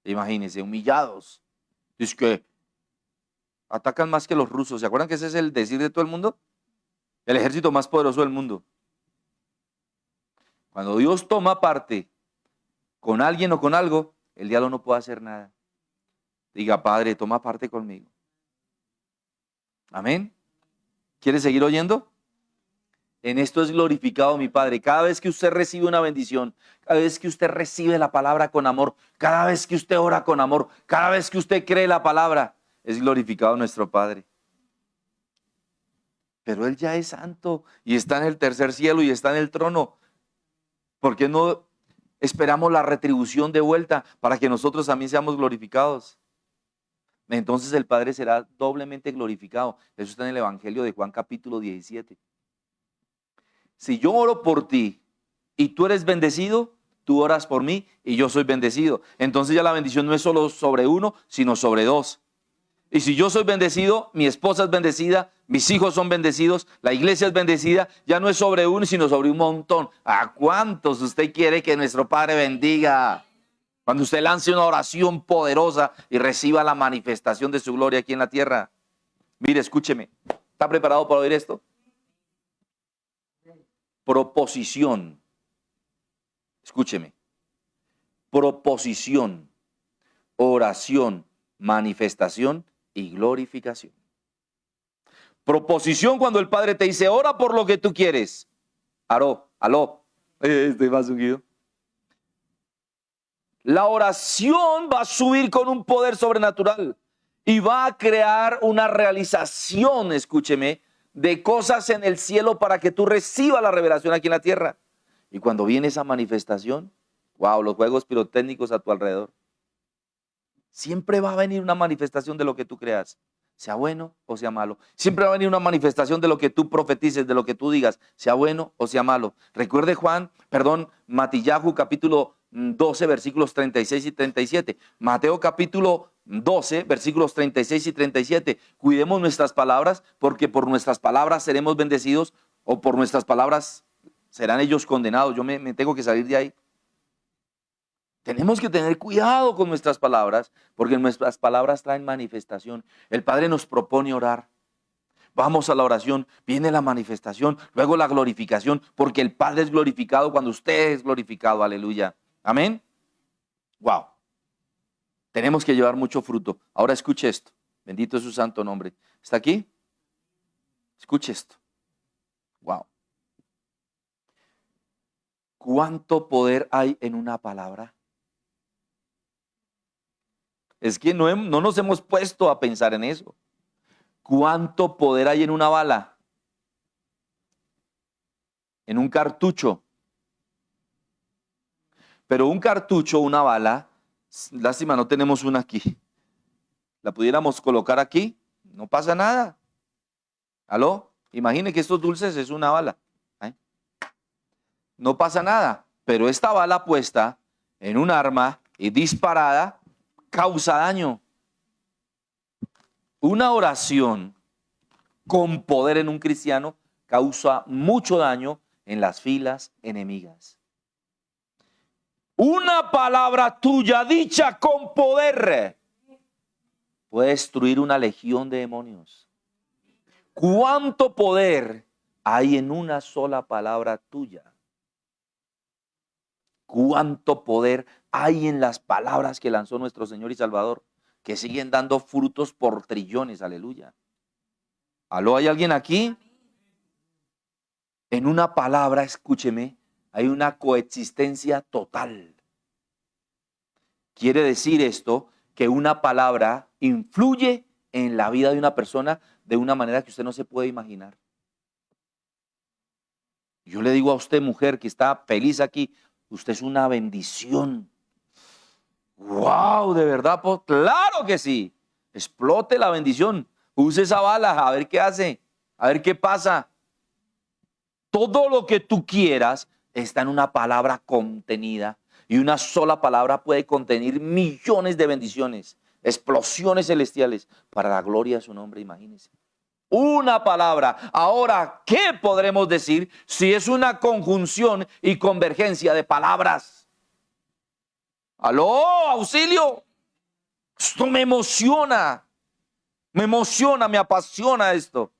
Imagínense, humillados. Es que atacan más que los rusos. ¿Se acuerdan que ese es el decir de todo el mundo? El ejército más poderoso del mundo. Cuando Dios toma parte con alguien o con algo, el diablo no puede hacer nada. Diga, Padre, toma parte conmigo. Amén. ¿Quiere seguir oyendo? En esto es glorificado mi Padre. Cada vez que usted recibe una bendición, cada vez que usted recibe la palabra con amor, cada vez que usted ora con amor, cada vez que usted cree la palabra, es glorificado nuestro Padre. Pero Él ya es santo y está en el tercer cielo y está en el trono. ¿Por qué no esperamos la retribución de vuelta para que nosotros también seamos glorificados? Entonces el Padre será doblemente glorificado. Eso está en el Evangelio de Juan capítulo 17. Si yo oro por ti y tú eres bendecido, tú oras por mí y yo soy bendecido. Entonces ya la bendición no es solo sobre uno, sino sobre dos. Y si yo soy bendecido, mi esposa es bendecida, mis hijos son bendecidos, la iglesia es bendecida, ya no es sobre uno, sino sobre un montón. ¿A cuántos usted quiere que nuestro Padre bendiga? Cuando usted lance una oración poderosa y reciba la manifestación de su gloria aquí en la tierra. Mire, escúcheme. ¿Está preparado para oír esto? Proposición. Escúcheme. Proposición, oración, manifestación y glorificación. Proposición cuando el Padre te dice, ora por lo que tú quieres. Aró, aló, estoy más ungido. La oración va a subir con un poder sobrenatural y va a crear una realización, escúcheme, de cosas en el cielo para que tú recibas la revelación aquí en la tierra. Y cuando viene esa manifestación, wow, los juegos pirotécnicos a tu alrededor. Siempre va a venir una manifestación de lo que tú creas, sea bueno o sea malo. Siempre va a venir una manifestación de lo que tú profetices, de lo que tú digas, sea bueno o sea malo. Recuerde Juan, perdón, Matillahu capítulo 12, versículos 36 y 37. Mateo capítulo 12, versículos 36 y 37. Cuidemos nuestras palabras porque por nuestras palabras seremos bendecidos o por nuestras palabras serán ellos condenados. Yo me, me tengo que salir de ahí. Tenemos que tener cuidado con nuestras palabras, porque nuestras palabras traen manifestación. El Padre nos propone orar. Vamos a la oración, viene la manifestación, luego la glorificación, porque el Padre es glorificado cuando usted es glorificado. Aleluya. Amén. Wow. Tenemos que llevar mucho fruto. Ahora escuche esto. Bendito es su santo nombre. ¿Está aquí? Escuche esto. Wow. ¿Cuánto poder hay en una palabra? Es que no, no nos hemos puesto a pensar en eso. ¿Cuánto poder hay en una bala? En un cartucho. Pero un cartucho, una bala, lástima, no tenemos una aquí. La pudiéramos colocar aquí, no pasa nada. ¿Aló? Imagine que estos dulces es una bala. ¿eh? No pasa nada. Pero esta bala puesta en un arma y disparada, causa daño. Una oración con poder en un cristiano causa mucho daño en las filas enemigas. Una palabra tuya dicha con poder puede destruir una legión de demonios. ¿Cuánto poder hay en una sola palabra tuya? ¿Cuánto poder hay en las palabras que lanzó nuestro Señor y Salvador, que siguen dando frutos por trillones, aleluya. ¿Aló, hay alguien aquí? En una palabra, escúcheme, hay una coexistencia total. Quiere decir esto que una palabra influye en la vida de una persona de una manera que usted no se puede imaginar. Yo le digo a usted, mujer, que está feliz aquí, usted es una bendición. ¡Wow! ¿De verdad? Claro que sí. Explote la bendición. Use esa bala, a ver qué hace, a ver qué pasa. Todo lo que tú quieras está en una palabra contenida. Y una sola palabra puede contener millones de bendiciones, explosiones celestiales para la gloria de su nombre, imagínense. Una palabra. Ahora, ¿qué podremos decir si es una conjunción y convergencia de palabras? Aló, auxilio. Esto me emociona. Me emociona, me apasiona esto.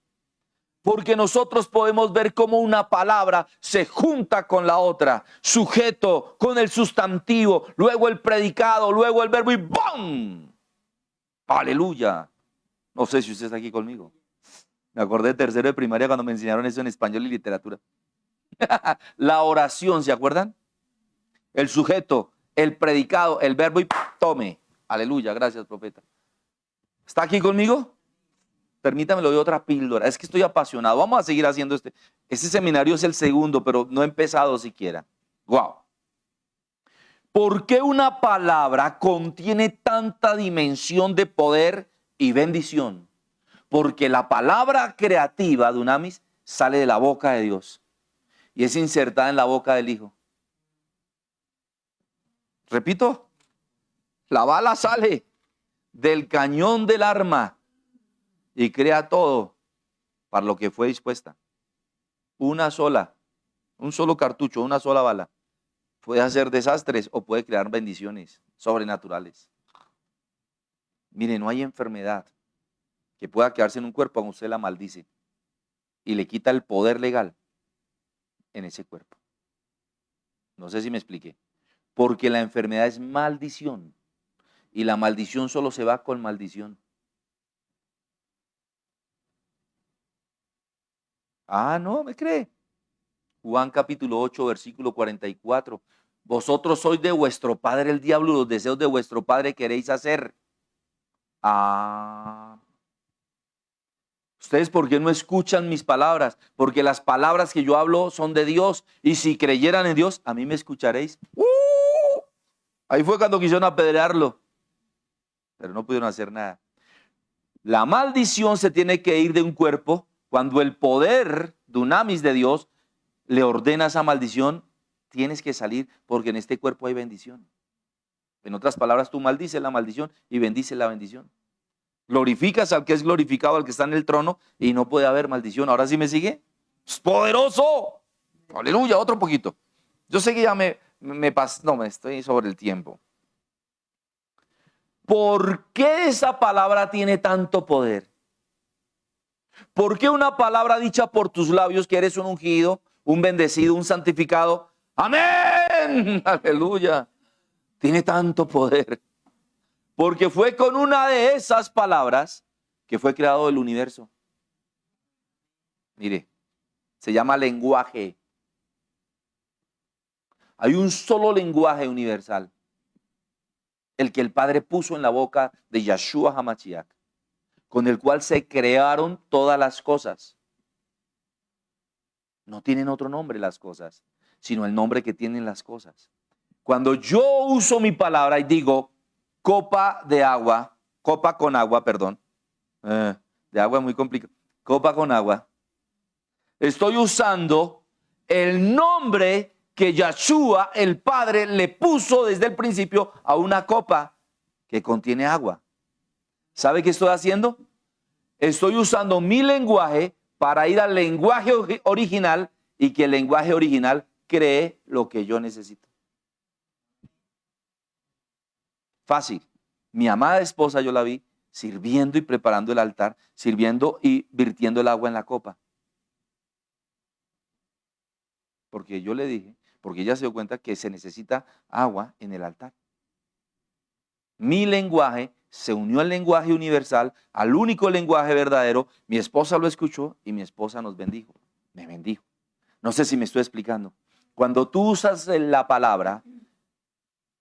Porque nosotros podemos ver cómo una palabra se junta con la otra, sujeto con el sustantivo, luego el predicado, luego el verbo y ¡bum! Aleluya. No sé si usted está aquí conmigo. Me acordé de tercero de primaria cuando me enseñaron eso en español y literatura. [laughs] la oración, ¿se acuerdan? El sujeto, el predicado, el verbo y tome. Aleluya, gracias, profeta. ¿Está aquí conmigo? Permítame, le doy otra píldora. Es que estoy apasionado. Vamos a seguir haciendo este. Este seminario es el segundo, pero no he empezado siquiera. Wow. ¿Por qué una palabra contiene tanta dimensión de poder y bendición? Porque la palabra creativa, de Dunamis, sale de la boca de Dios y es insertada en la boca del Hijo. Repito, la bala sale del cañón del arma y crea todo para lo que fue dispuesta. Una sola, un solo cartucho, una sola bala. Puede hacer desastres o puede crear bendiciones sobrenaturales. Mire, no hay enfermedad que pueda quedarse en un cuerpo aunque usted la maldice y le quita el poder legal en ese cuerpo. No sé si me expliqué. Porque la enfermedad es maldición y la maldición solo se va con maldición. Ah, no, me cree. Juan capítulo 8, versículo 44. Vosotros sois de vuestro padre el diablo, los deseos de vuestro padre queréis hacer. Ah. Ustedes, ¿por qué no escuchan mis palabras? Porque las palabras que yo hablo son de Dios. Y si creyeran en Dios, a mí me escucharéis. ¡Uh! Ahí fue cuando quisieron apedrearlo. Pero no pudieron hacer nada. La maldición se tiene que ir de un cuerpo cuando el poder dunamis de Dios le ordena esa maldición, tienes que salir porque en este cuerpo hay bendición. En otras palabras, tú maldices la maldición y bendices la bendición. Glorificas al que es glorificado, al que está en el trono, y no puede haber maldición. Ahora sí me sigue. ¡Es poderoso! Aleluya, otro poquito. Yo sé que ya me, me no, me estoy sobre el tiempo. ¿Por qué esa palabra tiene tanto poder? ¿Por qué una palabra dicha por tus labios que eres un ungido, un bendecido, un santificado? Amén. [laughs] Aleluya. Tiene tanto poder. Porque fue con una de esas palabras que fue creado el universo. Mire, se llama lenguaje. Hay un solo lenguaje universal, el que el Padre puso en la boca de Yahshua Hamashiach con el cual se crearon todas las cosas. No tienen otro nombre las cosas, sino el nombre que tienen las cosas. Cuando yo uso mi palabra y digo copa de agua, copa con agua, perdón, eh, de agua muy complicado, copa con agua, estoy usando el nombre que Yahshua, el Padre, le puso desde el principio a una copa que contiene agua. ¿Sabe qué estoy haciendo? Estoy usando mi lenguaje para ir al lenguaje original y que el lenguaje original cree lo que yo necesito. Fácil. Mi amada esposa yo la vi sirviendo y preparando el altar, sirviendo y virtiendo el agua en la copa. Porque yo le dije, porque ella se dio cuenta que se necesita agua en el altar. Mi lenguaje se unió al lenguaje universal, al único lenguaje verdadero. Mi esposa lo escuchó y mi esposa nos bendijo. Me bendijo. No sé si me estoy explicando. Cuando tú usas la palabra,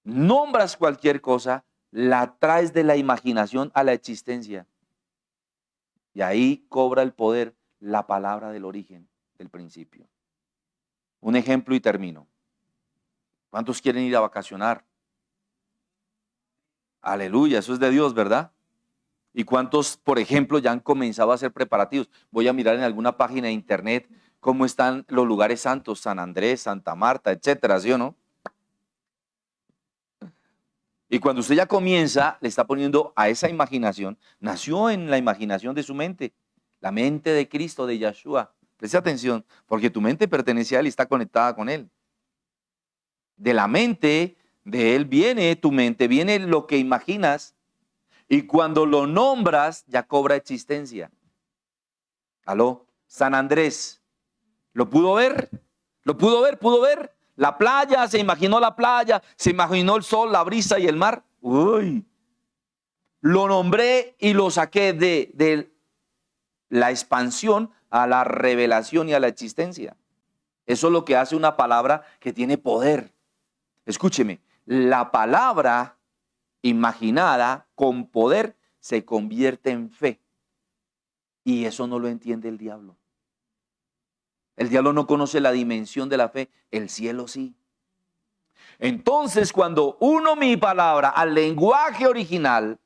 nombras cualquier cosa, la traes de la imaginación a la existencia. Y ahí cobra el poder la palabra del origen, del principio. Un ejemplo y termino. ¿Cuántos quieren ir a vacacionar? Aleluya, eso es de Dios, ¿verdad? ¿Y cuántos, por ejemplo, ya han comenzado a hacer preparativos? Voy a mirar en alguna página de internet cómo están los lugares santos, San Andrés, Santa Marta, etcétera, ¿sí o no? Y cuando usted ya comienza, le está poniendo a esa imaginación, nació en la imaginación de su mente, la mente de Cristo, de Yahshua. Preste atención, porque tu mente pertenece a Él y está conectada con Él. De la mente de Él viene tu mente, viene lo que imaginas y cuando lo nombras, ya cobra existencia. Aló, San Andrés. ¿Lo pudo ver? ¿Lo pudo ver? ¿Pudo ver? La playa, se imaginó la playa, se imaginó el sol, la brisa y el mar. Uy. Lo nombré y lo saqué de, de la expansión a la revelación y a la existencia. Eso es lo que hace una palabra que tiene poder. Escúcheme, la palabra imaginada con poder se convierte en fe. Y eso no lo entiende el diablo. El diablo no conoce la dimensión de la fe, el cielo sí. Entonces, cuando uno mi palabra al lenguaje original,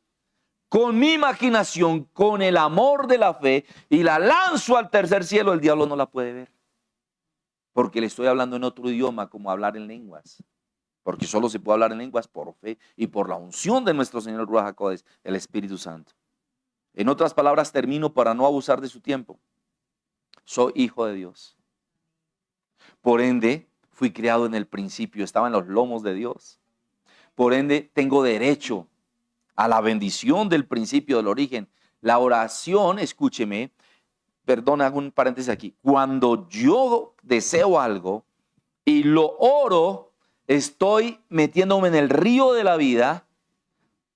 con mi imaginación, con el amor de la fe, y la lanzo al tercer cielo, el diablo no la puede ver. Porque le estoy hablando en otro idioma, como hablar en lenguas porque solo se puede hablar en lenguas por fe y por la unción de nuestro Señor Ruach el Espíritu Santo. En otras palabras, termino para no abusar de su tiempo. Soy hijo de Dios. Por ende, fui creado en el principio, estaba en los lomos de Dios. Por ende, tengo derecho a la bendición del principio, del origen. La oración, escúcheme, perdón, hago un paréntesis aquí. Cuando yo deseo algo y lo oro, estoy metiéndome en el río de la vida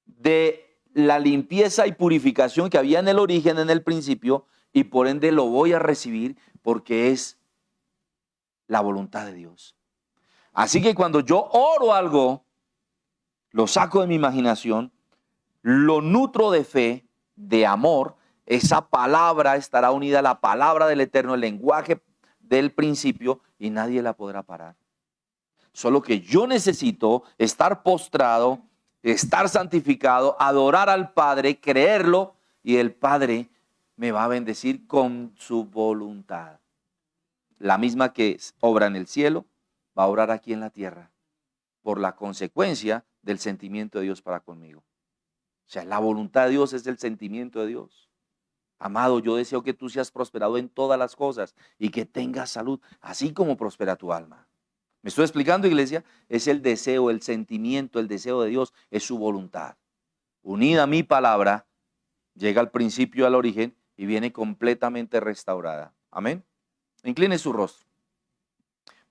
de la limpieza y purificación que había en el origen, en el principio, y por ende lo voy a recibir porque es la voluntad de Dios. Así que cuando yo oro algo, lo saco de mi imaginación, lo nutro de fe, de amor, esa palabra estará unida a la palabra del Eterno, el lenguaje del principio, y nadie la podrá parar. Solo que yo necesito estar postrado, estar santificado, adorar al Padre, creerlo y el Padre me va a bendecir con su voluntad. La misma que obra en el cielo, va a obrar aquí en la tierra por la consecuencia del sentimiento de Dios para conmigo. O sea, la voluntad de Dios es el sentimiento de Dios. Amado, yo deseo que tú seas prosperado en todas las cosas y que tengas salud, así como prospera tu alma. ¿Me estoy explicando, iglesia? Es el deseo, el sentimiento, el deseo de Dios, es su voluntad. Unida a mi palabra, llega al principio, al origen y viene completamente restaurada. Amén. Incline su rostro.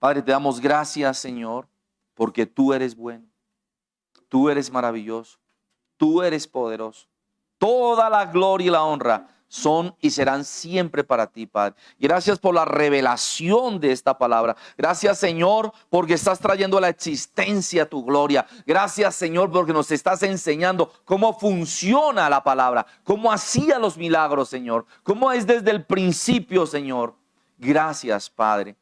Padre, te damos gracias, Señor, porque tú eres bueno. Tú eres maravilloso. Tú eres poderoso. Toda la gloria y la honra son y serán siempre para ti, Padre. Gracias por la revelación de esta palabra. Gracias, Señor, porque estás trayendo a la existencia tu gloria. Gracias, Señor, porque nos estás enseñando cómo funciona la palabra, cómo hacía los milagros, Señor, cómo es desde el principio, Señor. Gracias, Padre.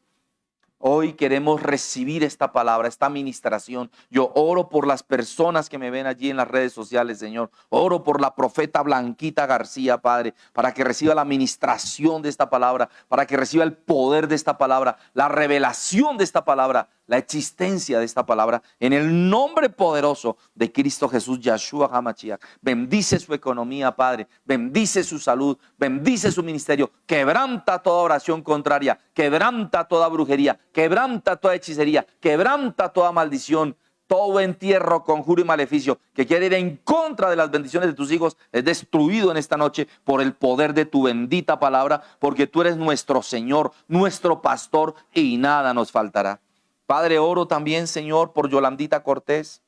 Hoy queremos recibir esta palabra, esta administración. Yo oro por las personas que me ven allí en las redes sociales, Señor. Oro por la profeta Blanquita García, Padre, para que reciba la administración de esta palabra, para que reciba el poder de esta palabra, la revelación de esta palabra, la existencia de esta palabra en el nombre poderoso de Cristo Jesús, Yahshua HaMashiach. Bendice su economía, Padre. Bendice su salud. Bendice su ministerio. Quebranta toda oración contraria. Quebranta toda brujería. Quebranta toda hechicería. Quebranta toda maldición. Todo entierro, conjuro y maleficio que quiere ir en contra de las bendiciones de tus hijos es destruido en esta noche por el poder de tu bendita palabra, porque tú eres nuestro Señor, nuestro pastor y nada nos faltará. Padre, oro también, Señor, por Yolandita Cortés.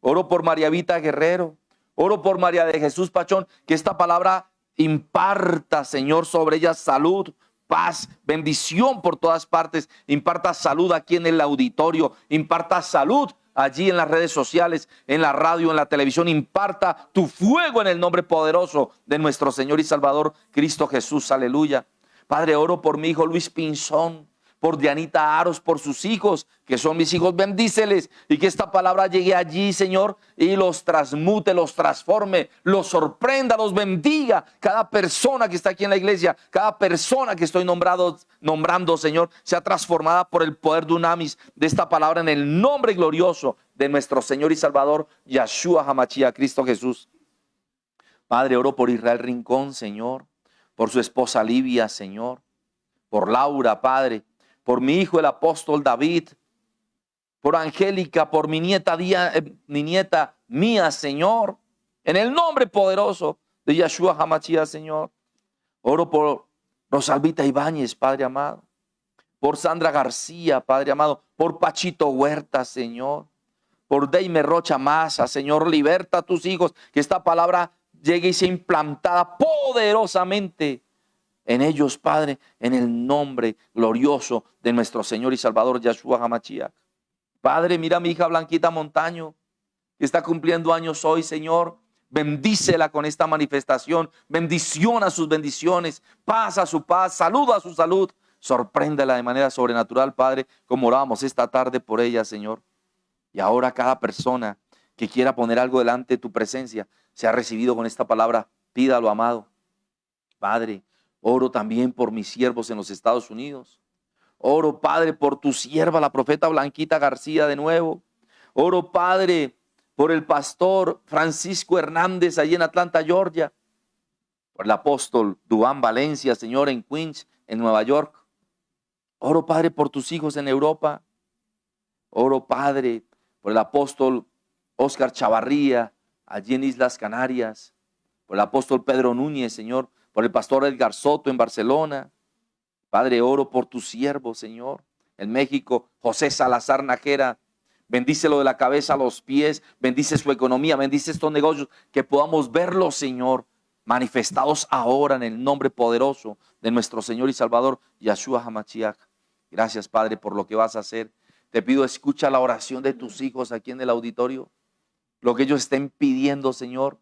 Oro por María Vita Guerrero. Oro por María de Jesús Pachón. Que esta palabra imparta, Señor, sobre ella salud, paz, bendición por todas partes. Imparta salud aquí en el auditorio. Imparta salud allí en las redes sociales, en la radio, en la televisión. Imparta tu fuego en el nombre poderoso de nuestro Señor y Salvador Cristo Jesús. Aleluya. Padre, oro por mi hijo Luis Pinzón por Dianita Aros, por sus hijos, que son mis hijos, bendíceles y que esta palabra llegue allí, Señor, y los transmute, los transforme, los sorprenda, los bendiga. Cada persona que está aquí en la iglesia, cada persona que estoy nombrando, Señor, sea transformada por el poder de Unamis, de esta palabra en el nombre glorioso de nuestro Señor y Salvador, Yahshua Hamachia, Cristo Jesús. Padre, oro por Israel Rincón, Señor, por su esposa Livia, Señor, por Laura, Padre por mi hijo el apóstol David, por Angélica, por mi nieta, eh, mi nieta mía, Señor, en el nombre poderoso de Yahshua Hamachia, Señor. Oro por Rosalvita Ibáñez, Padre amado, por Sandra García, Padre amado, por Pachito Huerta, Señor, por Deime Rocha Masa, Señor, liberta a tus hijos, que esta palabra llegue y sea implantada poderosamente en ellos, Padre, en el nombre glorioso de nuestro Señor y Salvador Yahshua Hamashiach. Padre, mira a mi hija Blanquita Montaño, que está cumpliendo años hoy, Señor. Bendícela con esta manifestación. Bendición a sus bendiciones. Paz a su paz. Salud a su salud. Sorpréndela de manera sobrenatural, Padre, como oramos esta tarde por ella, Señor. Y ahora cada persona que quiera poner algo delante de tu presencia, se ha recibido con esta palabra. Pídalo, amado. Padre, Oro también por mis siervos en los Estados Unidos. Oro, Padre, por tu sierva, la profeta Blanquita García, de nuevo. Oro, Padre, por el pastor Francisco Hernández, allí en Atlanta, Georgia. Por el apóstol Duán Valencia, Señor, en Queens, en Nueva York. Oro, Padre, por tus hijos en Europa. Oro, Padre, por el apóstol Oscar Chavarría, allí en Islas Canarias. Por el apóstol Pedro Núñez, Señor, por el pastor Edgar Soto en Barcelona. Padre, oro por tu siervo, Señor. En México, José Salazar Najera, bendícelo de la cabeza a los pies, bendice su economía, bendice estos negocios, que podamos verlos, Señor, manifestados ahora en el nombre poderoso de nuestro Señor y Salvador, Yahshua HaMashiach. Gracias, Padre, por lo que vas a hacer. Te pido, escucha la oración de tus hijos aquí en el auditorio, lo que ellos estén pidiendo, Señor.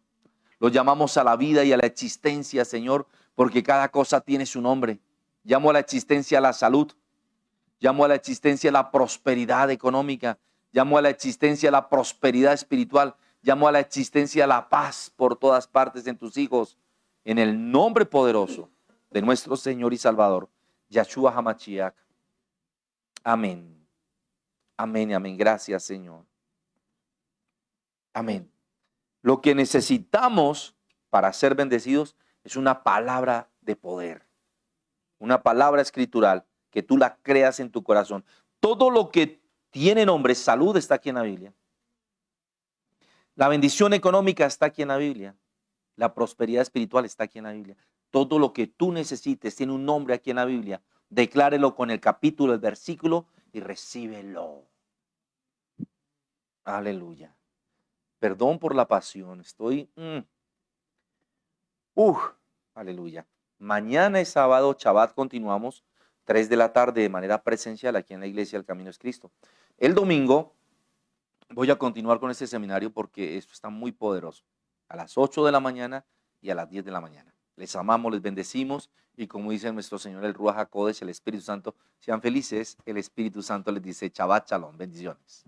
Los llamamos a la vida y a la existencia, Señor, porque cada cosa tiene su nombre. Llamo a la existencia la salud. Llamo a la existencia la prosperidad económica. Llamo a la existencia la prosperidad espiritual. Llamo a la existencia la paz por todas partes en tus hijos. En el nombre poderoso de nuestro Señor y Salvador, Yahshua Hamachiach. Amén. Amén, amén. Gracias, Señor. Amén. Lo que necesitamos para ser bendecidos es una palabra de poder, una palabra escritural que tú la creas en tu corazón. Todo lo que tiene nombre, salud está aquí en la Biblia. La bendición económica está aquí en la Biblia. La prosperidad espiritual está aquí en la Biblia. Todo lo que tú necesites tiene un nombre aquí en la Biblia. Declárelo con el capítulo, el versículo y recíbelo. Aleluya. Perdón por la pasión. Estoy... Mm. Uf, aleluya. Mañana es sábado, Shabbat, continuamos, 3 de la tarde de manera presencial aquí en la iglesia del Camino es Cristo. El domingo voy a continuar con este seminario porque esto está muy poderoso. A las 8 de la mañana y a las 10 de la mañana. Les amamos, les bendecimos y como dice nuestro Señor el Ruach el Espíritu Santo, sean felices. El Espíritu Santo les dice Shabbat Shalom, bendiciones.